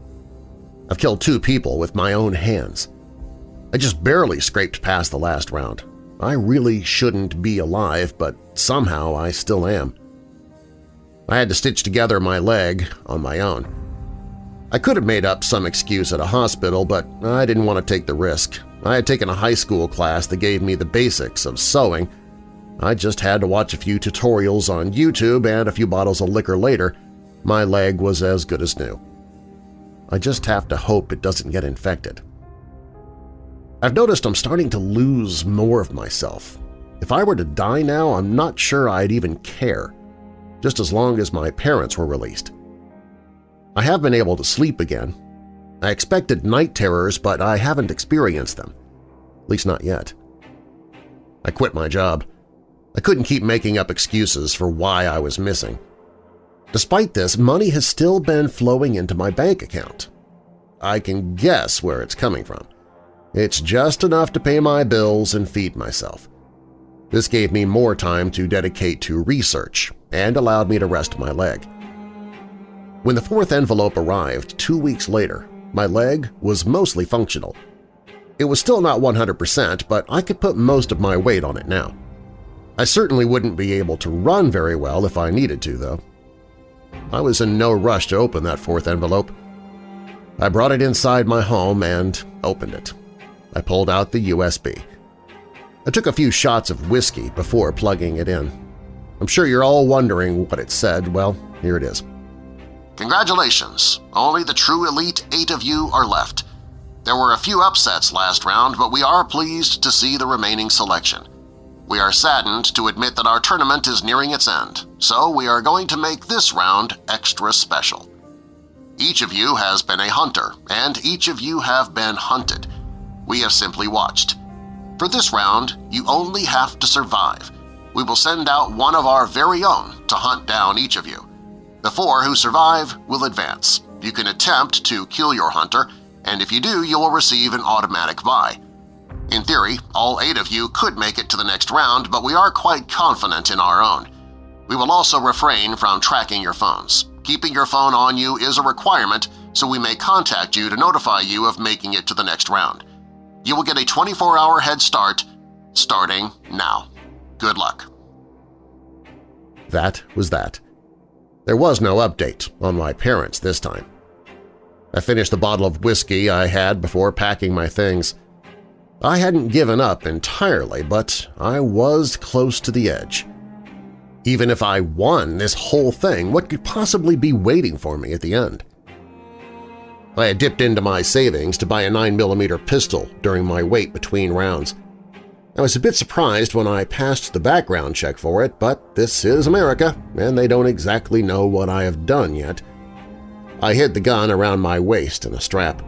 I've killed two people with my own hands. I just barely scraped past the last round. I really shouldn't be alive, but somehow I still am. I had to stitch together my leg on my own. I could have made up some excuse at a hospital, but I didn't want to take the risk. I had taken a high school class that gave me the basics of sewing, I just had to watch a few tutorials on YouTube and a few bottles of liquor later, my leg was as good as new. I just have to hope it doesn't get infected. I've noticed I'm starting to lose more of myself. If I were to die now, I'm not sure I'd even care, just as long as my parents were released. I have been able to sleep again. I expected night terrors, but I haven't experienced them. At least not yet. I quit my job. I couldn't keep making up excuses for why I was missing. Despite this, money has still been flowing into my bank account. I can guess where it's coming from. It's just enough to pay my bills and feed myself. This gave me more time to dedicate to research and allowed me to rest my leg. When the fourth envelope arrived two weeks later, my leg was mostly functional. It was still not 100%, but I could put most of my weight on it now. I certainly wouldn't be able to run very well if I needed to, though. I was in no rush to open that fourth envelope. I brought it inside my home and opened it. I pulled out the USB. I took a few shots of whiskey before plugging it in. I'm sure you're all wondering what it said. Well, here it is. Congratulations! Only the true elite eight of you are left. There were a few upsets last round, but we are pleased to see the remaining selection. We are saddened to admit that our tournament is nearing its end, so we are going to make this round extra special. Each of you has been a hunter, and each of you have been hunted. We have simply watched. For this round, you only have to survive. We will send out one of our very own to hunt down each of you. The four who survive will advance. You can attempt to kill your hunter, and if you do, you will receive an automatic buy. In theory, all eight of you could make it to the next round, but we are quite confident in our own. We will also refrain from tracking your phones. Keeping your phone on you is a requirement, so we may contact you to notify you of making it to the next round. You will get a 24-hour head start starting now. Good luck. That was that. There was no update on my parents this time. I finished the bottle of whiskey I had before packing my things. I hadn't given up entirely, but I was close to the edge. Even if I won this whole thing, what could possibly be waiting for me at the end? I had dipped into my savings to buy a 9mm pistol during my wait between rounds. I was a bit surprised when I passed the background check for it, but this is America, and they don't exactly know what I have done yet. I hid the gun around my waist in a strap.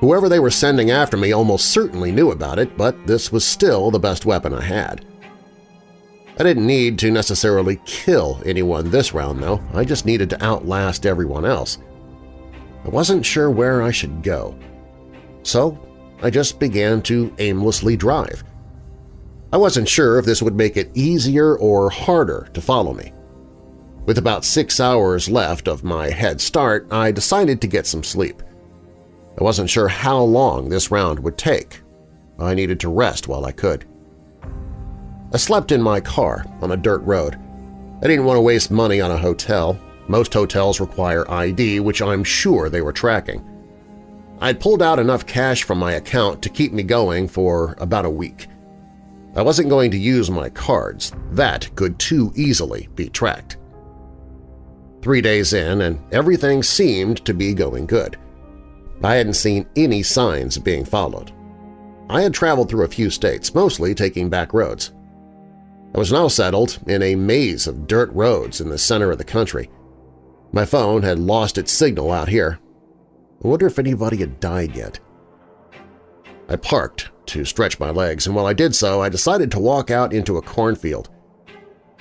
Whoever they were sending after me almost certainly knew about it, but this was still the best weapon I had. I didn't need to necessarily kill anyone this round, though. I just needed to outlast everyone else. I wasn't sure where I should go. So I just began to aimlessly drive. I wasn't sure if this would make it easier or harder to follow me. With about six hours left of my head start, I decided to get some sleep. I wasn't sure how long this round would take. I needed to rest while I could. I slept in my car on a dirt road. I didn't want to waste money on a hotel. Most hotels require ID, which I'm sure they were tracking. I'd pulled out enough cash from my account to keep me going for about a week. I wasn't going to use my cards. That could too easily be tracked. Three days in, and everything seemed to be going good. I hadn't seen any signs of being followed. I had traveled through a few states, mostly taking back roads. I was now settled in a maze of dirt roads in the center of the country. My phone had lost its signal out here. I wonder if anybody had died yet. I parked to stretch my legs, and while I did so, I decided to walk out into a cornfield.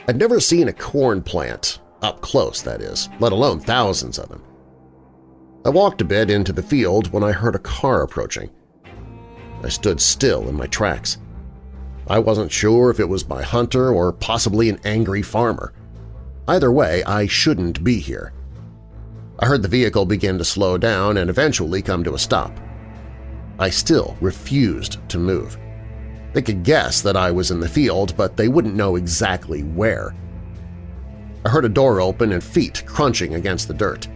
I'd never seen a corn plant, up close that is, let alone thousands of them. I walked a bit into the field when I heard a car approaching. I stood still in my tracks. I wasn't sure if it was my hunter or possibly an angry farmer. Either way, I shouldn't be here. I heard the vehicle begin to slow down and eventually come to a stop. I still refused to move. They could guess that I was in the field, but they wouldn't know exactly where. I heard a door open and feet crunching against the dirt.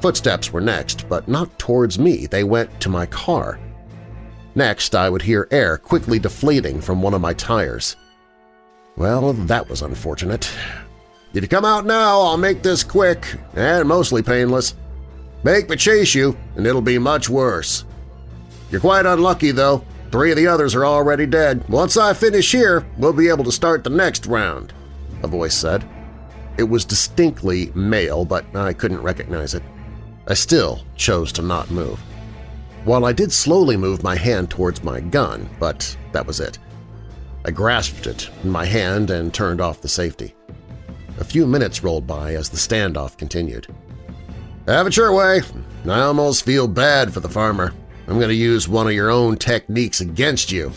Footsteps were next, but not towards me, they went to my car. Next, I would hear air quickly deflating from one of my tires. Well, that was unfortunate. If you come out now, I'll make this quick and mostly painless. Make me chase you, and it'll be much worse. You're quite unlucky, though. Three of the others are already dead. Once I finish here, we'll be able to start the next round, a voice said. It was distinctly male, but I couldn't recognize it. I still chose to not move while I did slowly move my hand towards my gun, but that was it. I grasped it in my hand and turned off the safety. A few minutes rolled by as the standoff continued. Have it your way. I almost feel bad for the farmer. I'm going to use one of your own techniques against you.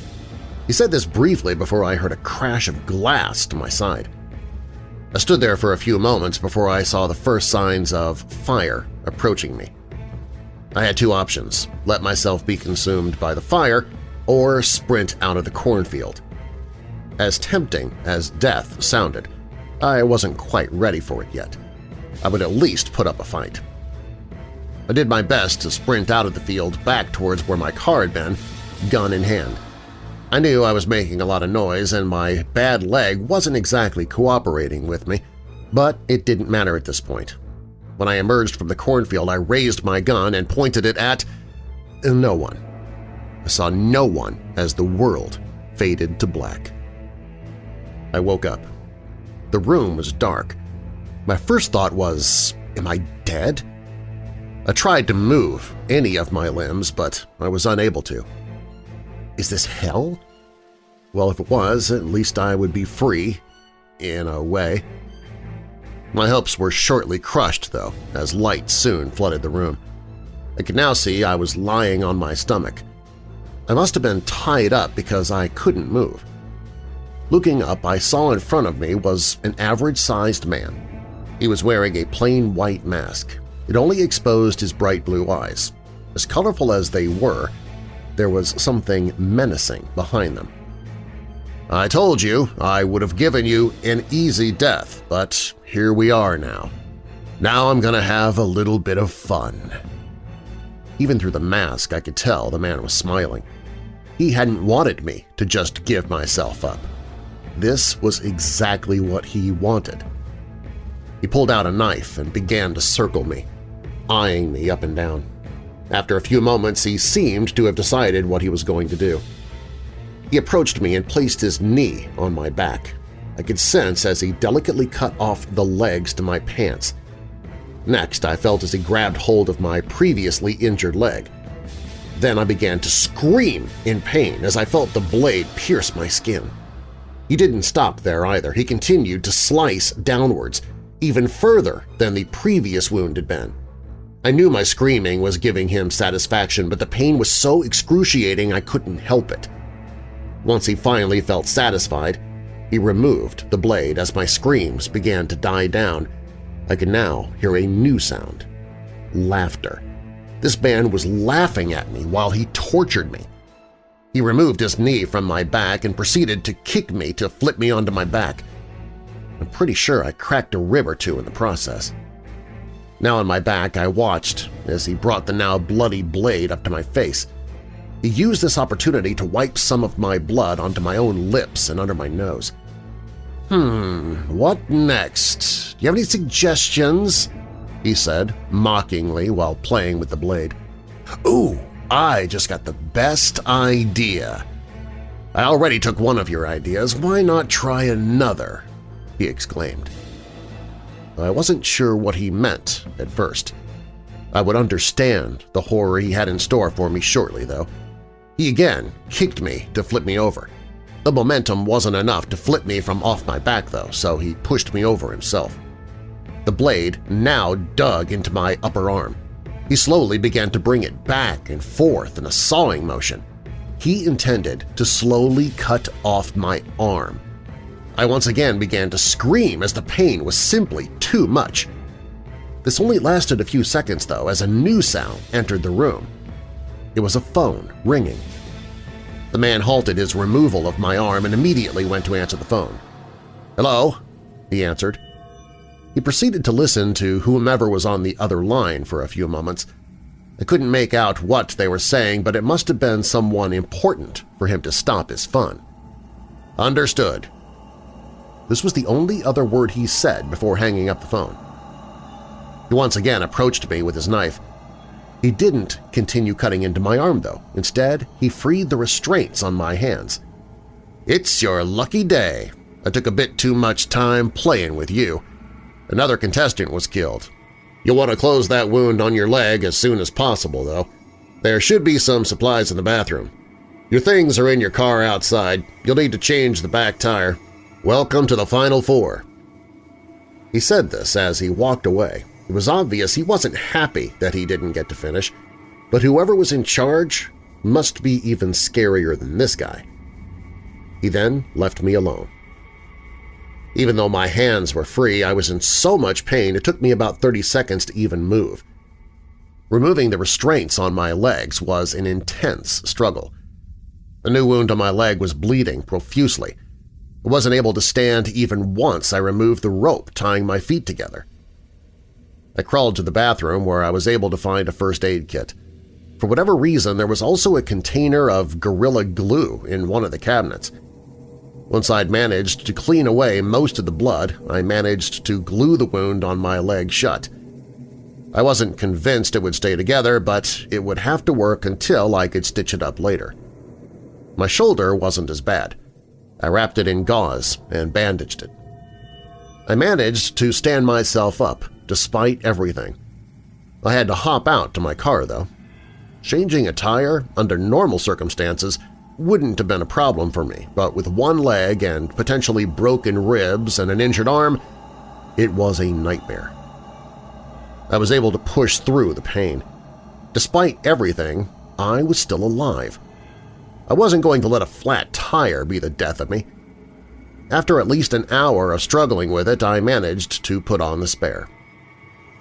He said this briefly before I heard a crash of glass to my side. I stood there for a few moments before I saw the first signs of fire approaching me. I had two options – let myself be consumed by the fire or sprint out of the cornfield. As tempting as death sounded, I wasn't quite ready for it yet. I would at least put up a fight. I did my best to sprint out of the field back towards where my car had been, gun in hand. I knew I was making a lot of noise and my bad leg wasn't exactly cooperating with me, but it didn't matter at this point. When I emerged from the cornfield, I raised my gun and pointed it at no one. I saw no one as the world faded to black. I woke up. The room was dark. My first thought was, am I dead? I tried to move any of my limbs, but I was unable to. Is this hell? Well, if it was, at least I would be free, in a way. My hopes were shortly crushed, though, as light soon flooded the room. I could now see I was lying on my stomach. I must have been tied up because I couldn't move. Looking up, I saw in front of me was an average-sized man. He was wearing a plain white mask. It only exposed his bright blue eyes. As colorful as they were, there was something menacing behind them. I told you I would have given you an easy death, but here we are now. Now I'm going to have a little bit of fun. Even through the mask, I could tell the man was smiling. He hadn't wanted me to just give myself up. This was exactly what he wanted. He pulled out a knife and began to circle me, eyeing me up and down. After a few moments, he seemed to have decided what he was going to do. He approached me and placed his knee on my back. I could sense as he delicately cut off the legs to my pants. Next, I felt as he grabbed hold of my previously injured leg. Then I began to scream in pain as I felt the blade pierce my skin. He didn't stop there either. He continued to slice downwards, even further than the previous wound had been. I knew my screaming was giving him satisfaction, but the pain was so excruciating I couldn't help it. Once he finally felt satisfied, he removed the blade as my screams began to die down. I could now hear a new sound – laughter. This man was laughing at me while he tortured me. He removed his knee from my back and proceeded to kick me to flip me onto my back. I'm pretty sure I cracked a rib or two in the process. Now on my back, I watched as he brought the now bloody blade up to my face. He used this opportunity to wipe some of my blood onto my own lips and under my nose. Hmm, what next? Do you have any suggestions? he said, mockingly while playing with the blade. Ooh, I just got the best idea. I already took one of your ideas, why not try another? he exclaimed. I wasn't sure what he meant at first. I would understand the horror he had in store for me shortly, though. He again kicked me to flip me over. The momentum wasn't enough to flip me from off my back, though, so he pushed me over himself. The blade now dug into my upper arm. He slowly began to bring it back and forth in a sawing motion. He intended to slowly cut off my arm, I once again began to scream as the pain was simply too much. This only lasted a few seconds, though, as a new sound entered the room. It was a phone ringing. The man halted his removal of my arm and immediately went to answer the phone. "'Hello?' he answered. He proceeded to listen to whomever was on the other line for a few moments. I couldn't make out what they were saying, but it must have been someone important for him to stop his fun. "'Understood,' This was the only other word he said before hanging up the phone. He once again approached me with his knife. He didn't continue cutting into my arm, though. Instead, he freed the restraints on my hands. It's your lucky day. I took a bit too much time playing with you. Another contestant was killed. You'll want to close that wound on your leg as soon as possible, though. There should be some supplies in the bathroom. Your things are in your car outside. You'll need to change the back tire. Welcome to the Final Four. He said this as he walked away. It was obvious he wasn't happy that he didn't get to finish, but whoever was in charge must be even scarier than this guy. He then left me alone. Even though my hands were free, I was in so much pain it took me about 30 seconds to even move. Removing the restraints on my legs was an intense struggle. The new wound on my leg was bleeding profusely. I wasn't able to stand even once I removed the rope tying my feet together. I crawled to the bathroom where I was able to find a first aid kit. For whatever reason, there was also a container of Gorilla Glue in one of the cabinets. Once I'd managed to clean away most of the blood, I managed to glue the wound on my leg shut. I wasn't convinced it would stay together, but it would have to work until I could stitch it up later. My shoulder wasn't as bad. I wrapped it in gauze and bandaged it. I managed to stand myself up, despite everything. I had to hop out to my car, though. Changing a tire, under normal circumstances, wouldn't have been a problem for me, but with one leg and potentially broken ribs and an injured arm, it was a nightmare. I was able to push through the pain. Despite everything, I was still alive. I wasn't going to let a flat tire be the death of me. After at least an hour of struggling with it, I managed to put on the spare.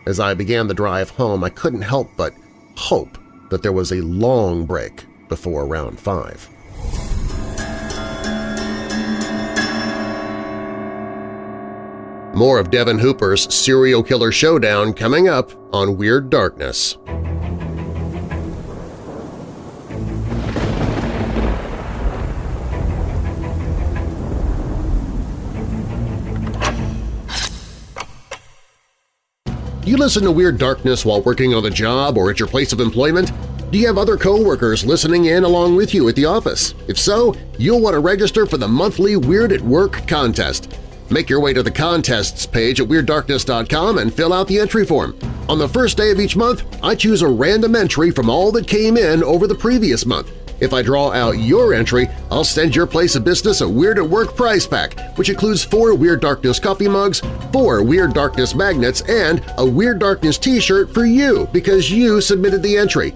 As I began the drive home, I couldn't help but hope that there was a long break before round five. More of Devin Hooper's serial killer showdown coming up on Weird Darkness. Do you listen to Weird Darkness while working on the job or at your place of employment? Do you have other coworkers listening in along with you at the office? If so, you'll want to register for the monthly Weird at Work contest. Make your way to the contests page at WeirdDarkness.com and fill out the entry form. On the first day of each month, I choose a random entry from all that came in over the previous month. If I draw out your entry, I'll send your place of business a Weird at Work prize pack, which includes four Weird Darkness coffee mugs, four Weird Darkness magnets, and a Weird Darkness t-shirt for you because you submitted the entry.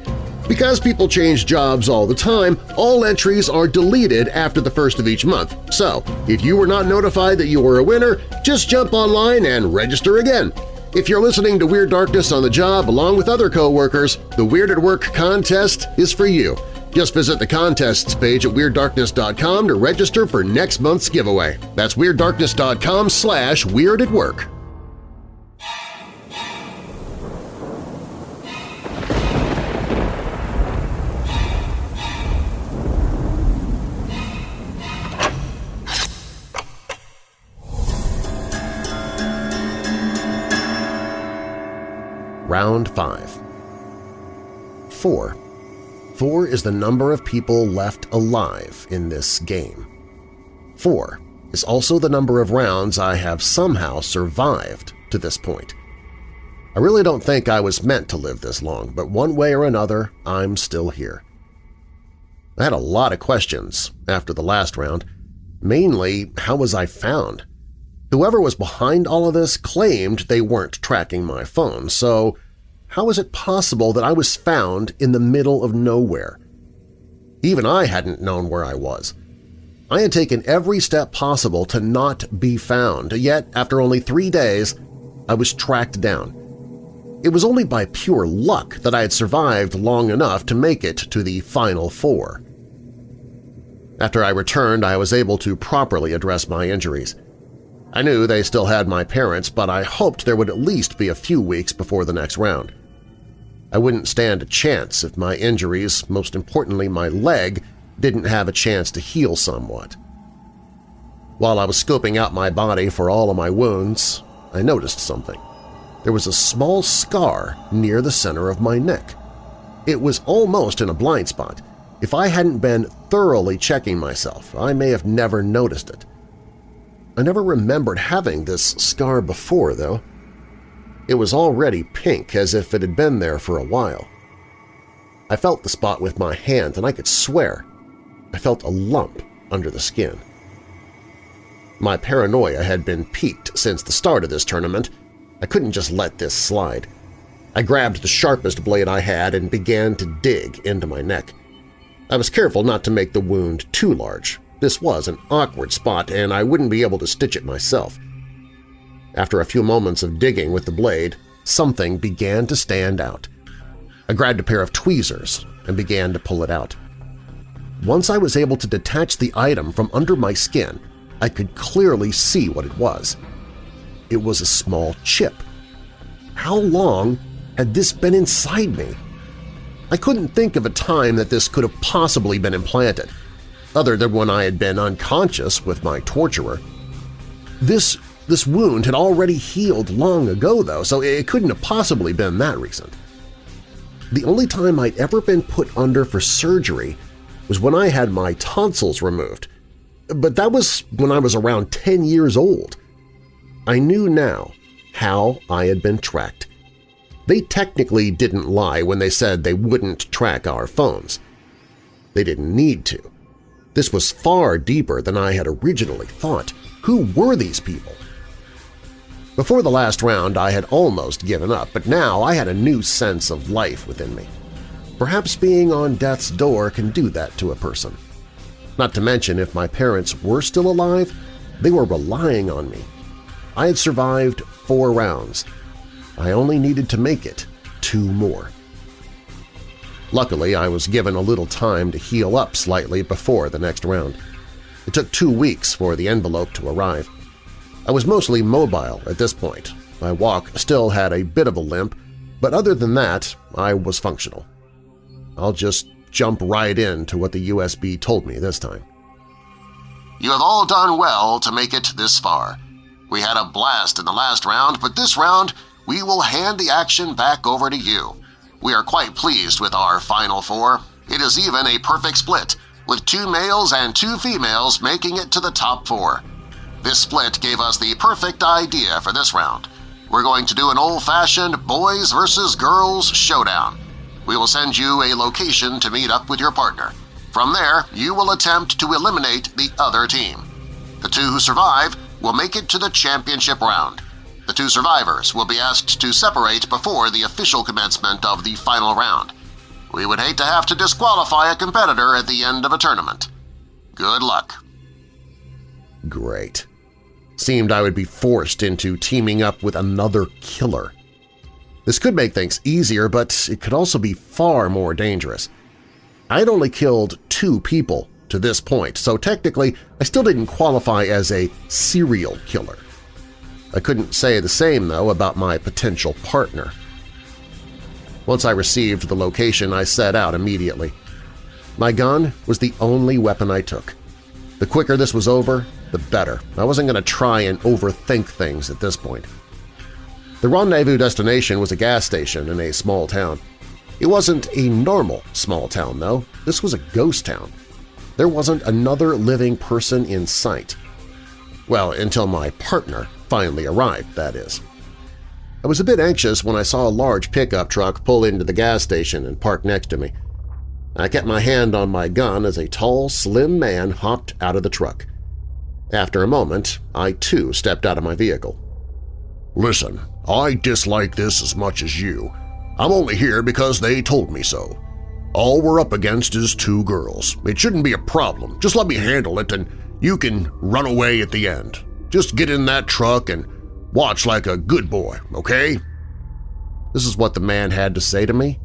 Because people change jobs all the time, all entries are deleted after the first of each month. So, if you were not notified that you were a winner, just jump online and register again. If you're listening to Weird Darkness on the job along with other coworkers, the Weird at Work contest is for you. Just visit the contests page at WeirdDarkness.com to register for next month's giveaway. That's WeirdDarkness.com slash Weird at Work. Round 5 4. 4 is the number of people left alive in this game. 4 is also the number of rounds I have somehow survived to this point. I really don't think I was meant to live this long, but one way or another, I'm still here. I had a lot of questions after the last round. Mainly, how was I found? Whoever was behind all of this claimed they weren't tracking my phone, so how was it possible that I was found in the middle of nowhere? Even I hadn't known where I was. I had taken every step possible to not be found, yet after only three days, I was tracked down. It was only by pure luck that I had survived long enough to make it to the final four. After I returned, I was able to properly address my injuries. I knew they still had my parents, but I hoped there would at least be a few weeks before the next round. I wouldn't stand a chance if my injuries, most importantly my leg, didn't have a chance to heal somewhat. While I was scoping out my body for all of my wounds, I noticed something. There was a small scar near the center of my neck. It was almost in a blind spot. If I hadn't been thoroughly checking myself, I may have never noticed it. I never remembered having this scar before, though. It was already pink, as if it had been there for a while. I felt the spot with my hand, and I could swear I felt a lump under the skin. My paranoia had been piqued since the start of this tournament. I couldn't just let this slide. I grabbed the sharpest blade I had and began to dig into my neck. I was careful not to make the wound too large. This was an awkward spot and I wouldn't be able to stitch it myself. After a few moments of digging with the blade, something began to stand out. I grabbed a pair of tweezers and began to pull it out. Once I was able to detach the item from under my skin, I could clearly see what it was. It was a small chip. How long had this been inside me? I couldn't think of a time that this could have possibly been implanted, other than when I had been unconscious with my torturer. This this wound had already healed long ago, though, so it couldn't have possibly been that recent. The only time I'd ever been put under for surgery was when I had my tonsils removed, but that was when I was around 10 years old. I knew now how I had been tracked. They technically didn't lie when they said they wouldn't track our phones. They didn't need to. This was far deeper than I had originally thought. Who were these people? Before the last round I had almost given up, but now I had a new sense of life within me. Perhaps being on death's door can do that to a person. Not to mention if my parents were still alive, they were relying on me. I had survived four rounds. I only needed to make it two more. Luckily, I was given a little time to heal up slightly before the next round. It took two weeks for the envelope to arrive. I was mostly mobile at this point. My walk still had a bit of a limp, but other than that, I was functional. I'll just jump right into what the USB told me this time. You have all done well to make it this far. We had a blast in the last round, but this round we will hand the action back over to you. We are quite pleased with our final four. It is even a perfect split, with two males and two females making it to the top four. This split gave us the perfect idea for this round. We're going to do an old-fashioned boys versus girls showdown. We will send you a location to meet up with your partner. From there, you will attempt to eliminate the other team. The two who survive will make it to the championship round. The two survivors will be asked to separate before the official commencement of the final round. We would hate to have to disqualify a competitor at the end of a tournament. Good luck. Great seemed I would be forced into teaming up with another killer. This could make things easier, but it could also be far more dangerous. I had only killed two people to this point, so technically I still didn't qualify as a serial killer. I couldn't say the same, though, about my potential partner. Once I received the location, I set out immediately. My gun was the only weapon I took. The quicker this was over, the better. I wasn't going to try and overthink things at this point. The rendezvous destination was a gas station in a small town. It wasn't a normal small town, though. This was a ghost town. There wasn't another living person in sight. Well, until my partner finally arrived, that is. I was a bit anxious when I saw a large pickup truck pull into the gas station and park next to me. I kept my hand on my gun as a tall, slim man hopped out of the truck. After a moment, I too stepped out of my vehicle. Listen, I dislike this as much as you. I'm only here because they told me so. All we're up against is two girls. It shouldn't be a problem. Just let me handle it and you can run away at the end. Just get in that truck and watch like a good boy, okay? This is what the man had to say to me?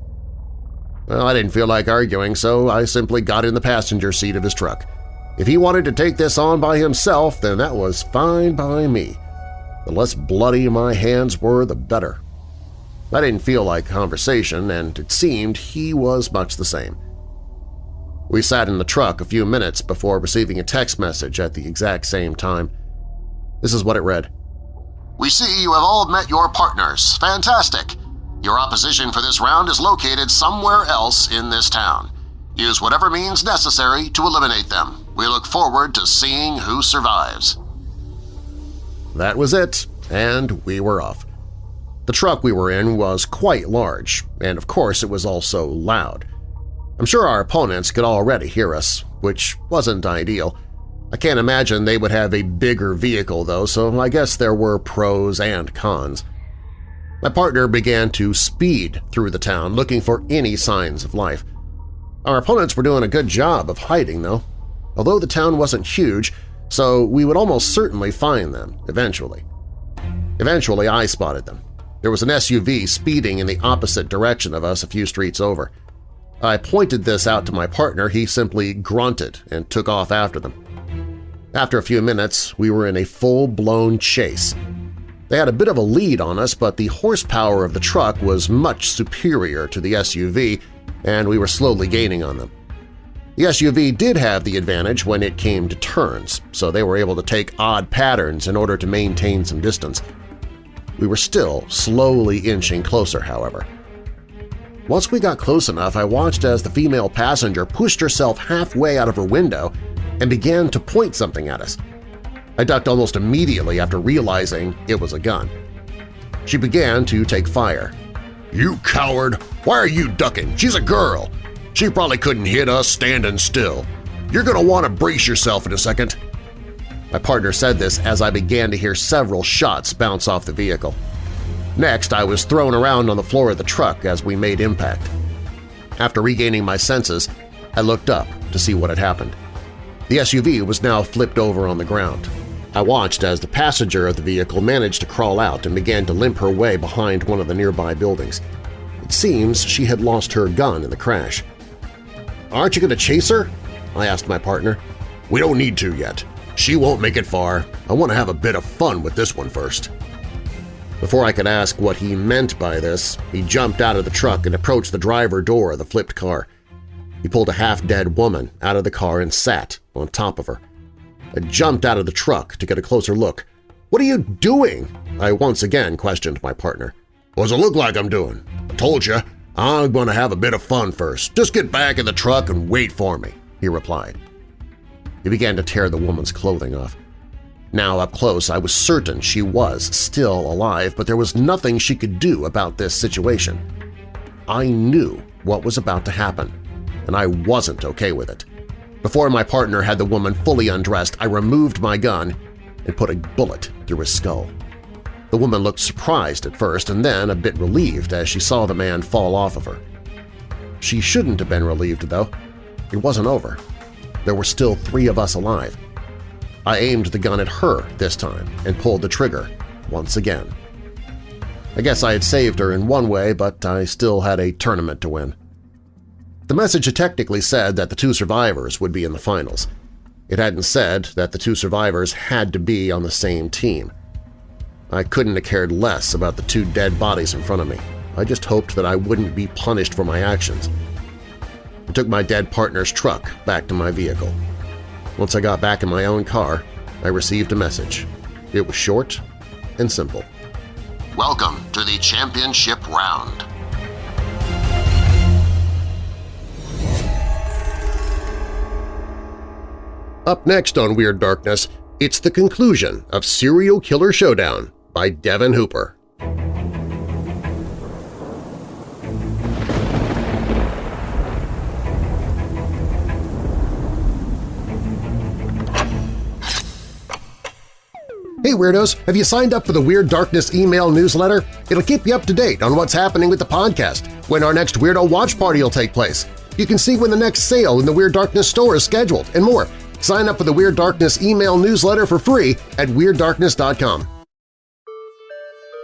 Well, I didn't feel like arguing, so I simply got in the passenger seat of his truck. If he wanted to take this on by himself, then that was fine by me. The less bloody my hands were, the better. I didn't feel like conversation, and it seemed he was much the same. We sat in the truck a few minutes before receiving a text message at the exact same time. This is what it read. We see you have all met your partners. Fantastic! Your opposition for this round is located somewhere else in this town. Use whatever means necessary to eliminate them. We look forward to seeing who survives. That was it, and we were off. The truck we were in was quite large, and of course it was also loud. I'm sure our opponents could already hear us, which wasn't ideal. I can't imagine they would have a bigger vehicle, though, so I guess there were pros and cons. My partner began to speed through the town looking for any signs of life. Our opponents were doing a good job of hiding, though. although the town wasn't huge, so we would almost certainly find them eventually. Eventually, I spotted them. There was an SUV speeding in the opposite direction of us a few streets over. I pointed this out to my partner, he simply grunted and took off after them. After a few minutes, we were in a full-blown chase. They had a bit of a lead on us, but the horsepower of the truck was much superior to the SUV, and we were slowly gaining on them. The SUV did have the advantage when it came to turns, so they were able to take odd patterns in order to maintain some distance. We were still slowly inching closer, however. Once we got close enough, I watched as the female passenger pushed herself halfway out of her window and began to point something at us. I ducked almost immediately after realizing it was a gun. She began to take fire. You coward! Why are you ducking? She's a girl! She probably couldn't hit us standing still. You're gonna want to brace yourself in a second. My partner said this as I began to hear several shots bounce off the vehicle. Next, I was thrown around on the floor of the truck as we made impact. After regaining my senses, I looked up to see what had happened. The SUV was now flipped over on the ground. I watched as the passenger of the vehicle managed to crawl out and began to limp her way behind one of the nearby buildings. It seems she had lost her gun in the crash. "'Aren't you going to chase her?' I asked my partner. "'We don't need to yet. She won't make it far. I want to have a bit of fun with this one first. Before I could ask what he meant by this, he jumped out of the truck and approached the driver door of the flipped car. He pulled a half-dead woman out of the car and sat on top of her. I jumped out of the truck to get a closer look. "'What are you doing?' I once again questioned my partner. "'What's it look like I'm doing? I told you, I'm going to have a bit of fun first. Just get back in the truck and wait for me,' he replied. He began to tear the woman's clothing off. Now up close, I was certain she was still alive, but there was nothing she could do about this situation. I knew what was about to happen, and I wasn't okay with it. Before my partner had the woman fully undressed, I removed my gun and put a bullet through his skull. The woman looked surprised at first and then a bit relieved as she saw the man fall off of her. She shouldn't have been relieved, though. It wasn't over there were still three of us alive. I aimed the gun at her this time and pulled the trigger once again. I guess I had saved her in one way, but I still had a tournament to win. The message had technically said that the two survivors would be in the finals. It hadn't said that the two survivors had to be on the same team. I couldn't have cared less about the two dead bodies in front of me. I just hoped that I wouldn't be punished for my actions I took my dead partner's truck back to my vehicle. Once I got back in my own car, I received a message. It was short and simple. Welcome to the championship round. Up next on Weird Darkness, it's the conclusion of Serial Killer Showdown by Devin Hooper. Hey Weirdos! Have you signed up for the Weird Darkness email newsletter? It'll keep you up to date on what's happening with the podcast, when our next Weirdo Watch Party will take place. You can see when the next sale in the Weird Darkness store is scheduled, and more. Sign up for the Weird Darkness email newsletter for free at WeirdDarkness.com.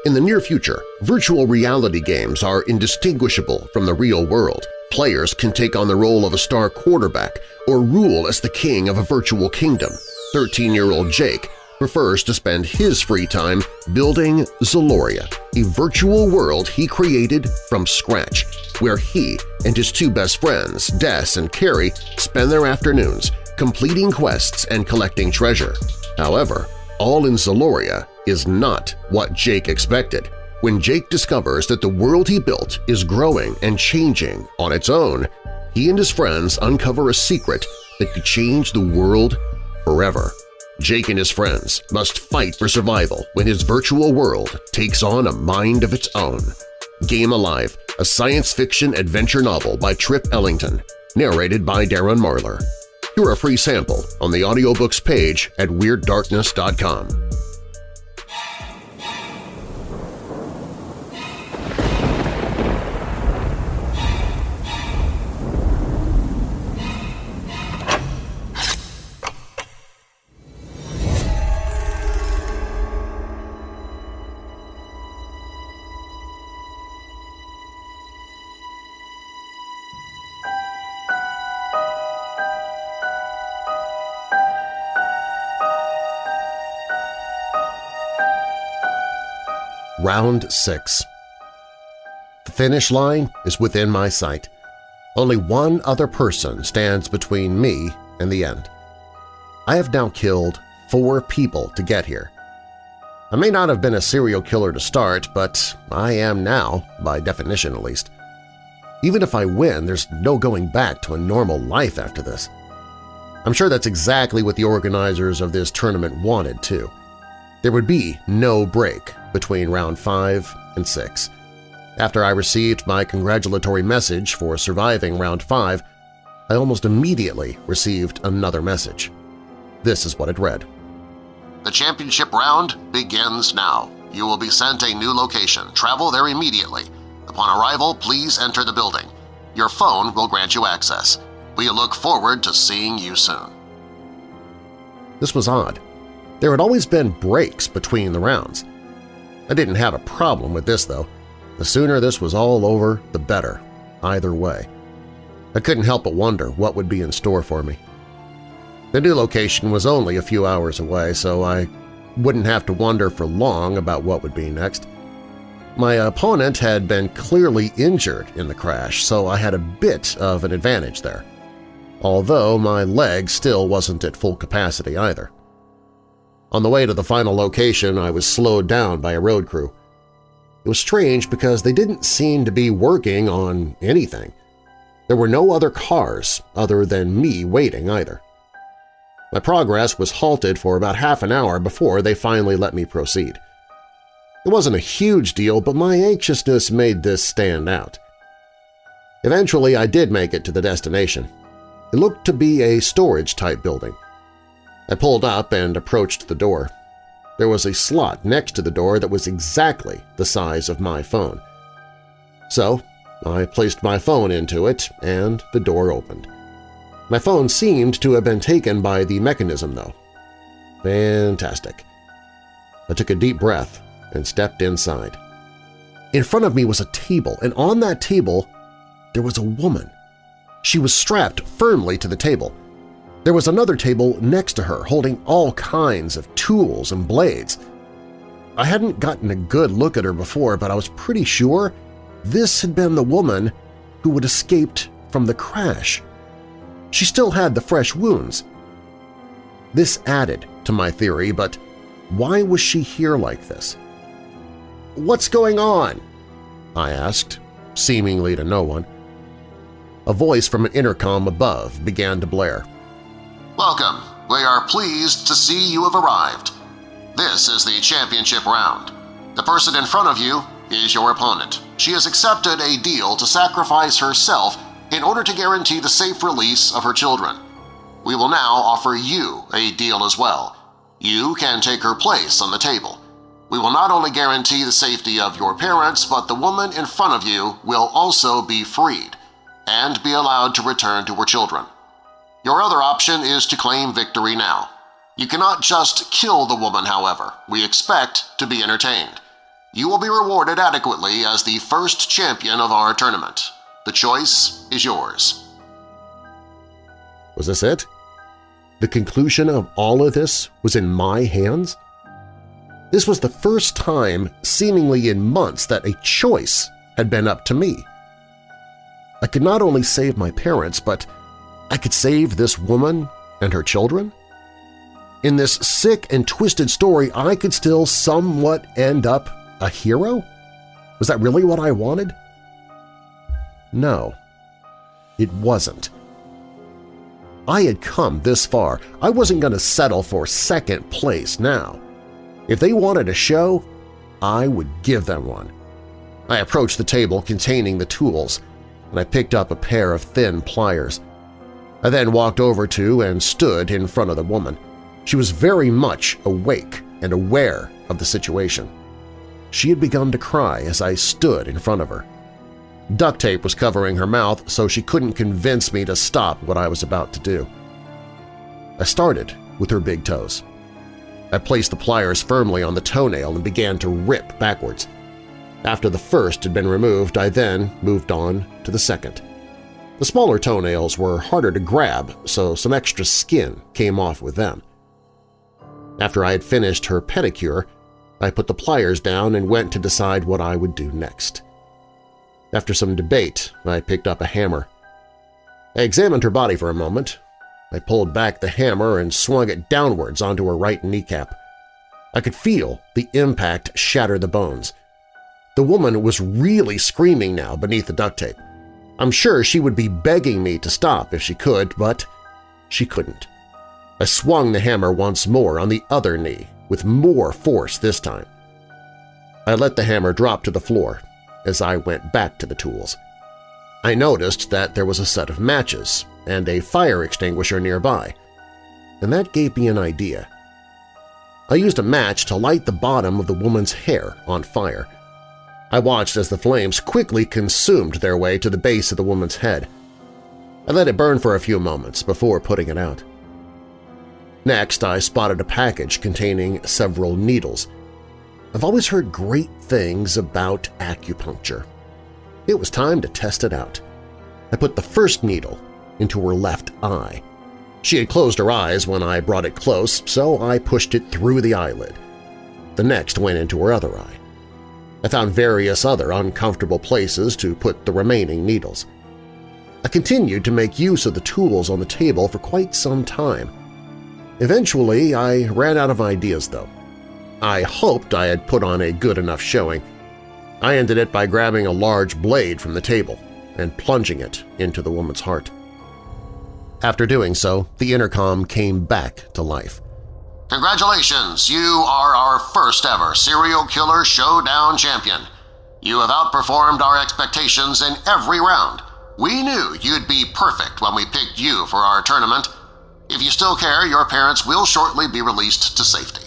In the near future, virtual reality games are indistinguishable from the real world. Players can take on the role of a star quarterback or rule as the king of a virtual kingdom. 13-year-old Jake prefers to spend his free time building Zaloria, a virtual world he created from scratch, where he and his two best friends, Des and Carrie, spend their afternoons completing quests and collecting treasure. However, all in Zaloria is not what Jake expected. When Jake discovers that the world he built is growing and changing on its own, he and his friends uncover a secret that could change the world forever. Jake and his friends must fight for survival when his virtual world takes on a mind of its own. Game Alive, a science fiction adventure novel by Trip Ellington, narrated by Darren Marlar. Hear a free sample on the audiobooks page at WeirdDarkness.com. Round 6 The finish line is within my sight. Only one other person stands between me and the end. I have now killed four people to get here. I may not have been a serial killer to start, but I am now, by definition at least. Even if I win, there's no going back to a normal life after this. I'm sure that's exactly what the organizers of this tournament wanted, too. There would be no break between round 5 and 6. After I received my congratulatory message for surviving round 5, I almost immediately received another message. This is what it read. The championship round begins now. You will be sent a new location. Travel there immediately. Upon arrival, please enter the building. Your phone will grant you access. We look forward to seeing you soon. This was odd. There had always been breaks between the rounds. I didn't have a problem with this, though. The sooner this was all over, the better, either way. I couldn't help but wonder what would be in store for me. The new location was only a few hours away, so I wouldn't have to wonder for long about what would be next. My opponent had been clearly injured in the crash, so I had a bit of an advantage there, although my leg still wasn't at full capacity either. On the way to the final location, I was slowed down by a road crew. It was strange because they didn't seem to be working on anything. There were no other cars other than me waiting either. My progress was halted for about half an hour before they finally let me proceed. It wasn't a huge deal, but my anxiousness made this stand out. Eventually, I did make it to the destination. It looked to be a storage-type building. I pulled up and approached the door. There was a slot next to the door that was exactly the size of my phone. So I placed my phone into it and the door opened. My phone seemed to have been taken by the mechanism, though. Fantastic. I took a deep breath and stepped inside. In front of me was a table, and on that table there was a woman. She was strapped firmly to the table. There was another table next to her holding all kinds of tools and blades. I hadn't gotten a good look at her before, but I was pretty sure this had been the woman who had escaped from the crash. She still had the fresh wounds. This added to my theory, but why was she here like this? "'What's going on?' I asked, seemingly to no one. A voice from an intercom above began to blare. Welcome. We are pleased to see you have arrived. This is the championship round. The person in front of you is your opponent. She has accepted a deal to sacrifice herself in order to guarantee the safe release of her children. We will now offer you a deal as well. You can take her place on the table. We will not only guarantee the safety of your parents, but the woman in front of you will also be freed and be allowed to return to her children. Your other option is to claim victory now. You cannot just kill the woman, however. We expect to be entertained. You will be rewarded adequately as the first champion of our tournament. The choice is yours. Was this it? The conclusion of all of this was in my hands? This was the first time, seemingly in months, that a choice had been up to me. I could not only save my parents, but I could save this woman and her children? In this sick and twisted story, I could still somewhat end up a hero? Was that really what I wanted? No, it wasn't. I had come this far. I wasn't going to settle for second place now. If they wanted a show, I would give them one. I approached the table containing the tools, and I picked up a pair of thin pliers. I then walked over to and stood in front of the woman. She was very much awake and aware of the situation. She had begun to cry as I stood in front of her. Duct tape was covering her mouth so she couldn't convince me to stop what I was about to do. I started with her big toes. I placed the pliers firmly on the toenail and began to rip backwards. After the first had been removed, I then moved on to the second. The smaller toenails were harder to grab, so some extra skin came off with them. After I had finished her pedicure, I put the pliers down and went to decide what I would do next. After some debate, I picked up a hammer. I examined her body for a moment. I pulled back the hammer and swung it downwards onto her right kneecap. I could feel the impact shatter the bones. The woman was really screaming now beneath the duct tape. I'm sure she would be begging me to stop if she could, but she couldn't. I swung the hammer once more on the other knee, with more force this time. I let the hammer drop to the floor as I went back to the tools. I noticed that there was a set of matches and a fire extinguisher nearby, and that gave me an idea. I used a match to light the bottom of the woman's hair on fire. I watched as the flames quickly consumed their way to the base of the woman's head. I let it burn for a few moments before putting it out. Next, I spotted a package containing several needles. I've always heard great things about acupuncture. It was time to test it out. I put the first needle into her left eye. She had closed her eyes when I brought it close, so I pushed it through the eyelid. The next went into her other eye. I found various other uncomfortable places to put the remaining needles. I continued to make use of the tools on the table for quite some time. Eventually, I ran out of ideas, though. I hoped I had put on a good enough showing. I ended it by grabbing a large blade from the table and plunging it into the woman's heart. After doing so, the intercom came back to life. Congratulations! You are our first ever Serial Killer Showdown champion. You have outperformed our expectations in every round. We knew you'd be perfect when we picked you for our tournament, if you still care, your parents will shortly be released to safety.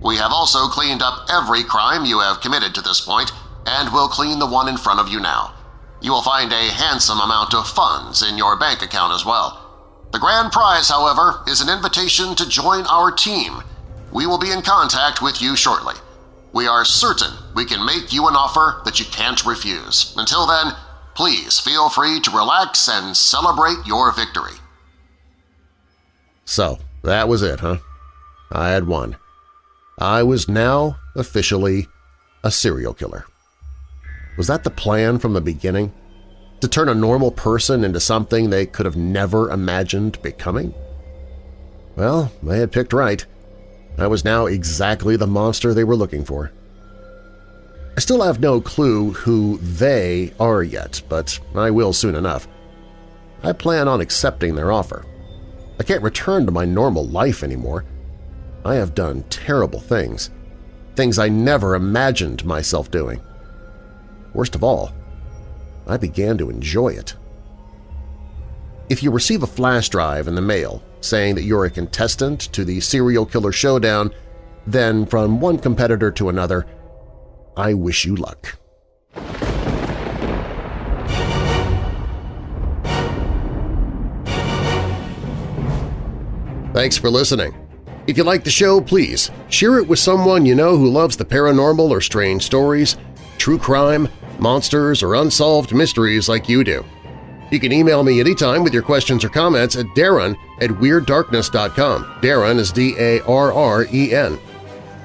We have also cleaned up every crime you have committed to this point and will clean the one in front of you now. You will find a handsome amount of funds in your bank account as well. The grand prize, however, is an invitation to join our team. We will be in contact with you shortly. We are certain we can make you an offer that you can't refuse. Until then, please feel free to relax and celebrate your victory. So, that was it, huh? I had won. I was now officially a serial killer. Was that the plan from the beginning? To turn a normal person into something they could have never imagined becoming? Well, they had picked right. I was now exactly the monster they were looking for. I still have no clue who they are yet, but I will soon enough. I plan on accepting their offer. I can't return to my normal life anymore. I have done terrible things, things I never imagined myself doing. Worst of all, I began to enjoy it. If you receive a flash drive in the mail saying that you're a contestant to the Serial Killer Showdown, then from one competitor to another, I wish you luck. Thanks for listening. If you like the show, please share it with someone you know who loves the paranormal or strange stories, true crime, monsters, or unsolved mysteries like you do. You can email me anytime with your questions or comments at darren at WeirdDarkness.com. Darren is D-A-R-R-E-N.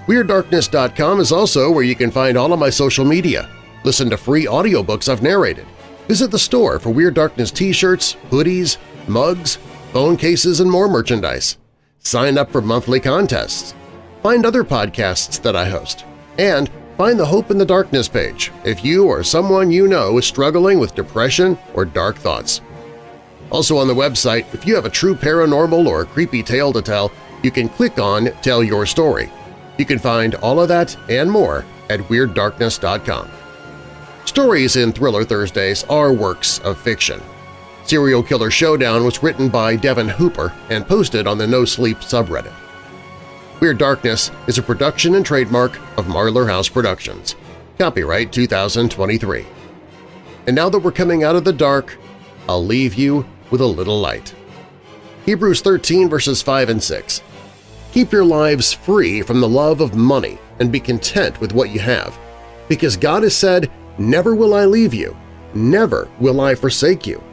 WeirdDarkness.com is also where you can find all of my social media, listen to free audiobooks I've narrated, visit the store for Weird Darkness t-shirts, hoodies, mugs, phone cases, and more merchandise sign up for monthly contests, find other podcasts that I host, and find the Hope in the Darkness page if you or someone you know is struggling with depression or dark thoughts. Also on the website, if you have a true paranormal or creepy tale to tell, you can click on Tell Your Story. You can find all of that and more at WeirdDarkness.com. Stories in Thriller Thursdays are works of fiction. Serial Killer Showdown was written by Devin Hooper and posted on the No Sleep subreddit. Weird Darkness is a production and trademark of Marlar House Productions. Copyright 2023. And now that we're coming out of the dark, I'll leave you with a little light. Hebrews 13 verses 5 and 6. Keep your lives free from the love of money and be content with what you have, because God has said, Never will I leave you, never will I forsake you.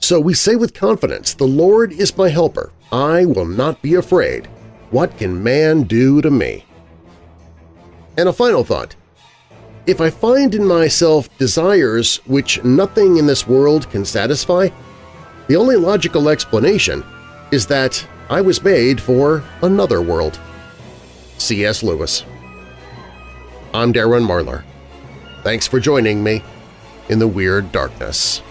So we say with confidence, The Lord is my helper. I will not be afraid. What can man do to me? And a final thought. If I find in myself desires which nothing in this world can satisfy, the only logical explanation is that I was made for another world. C.S. Lewis I'm Darren Marlar. Thanks for joining me in the Weird Darkness.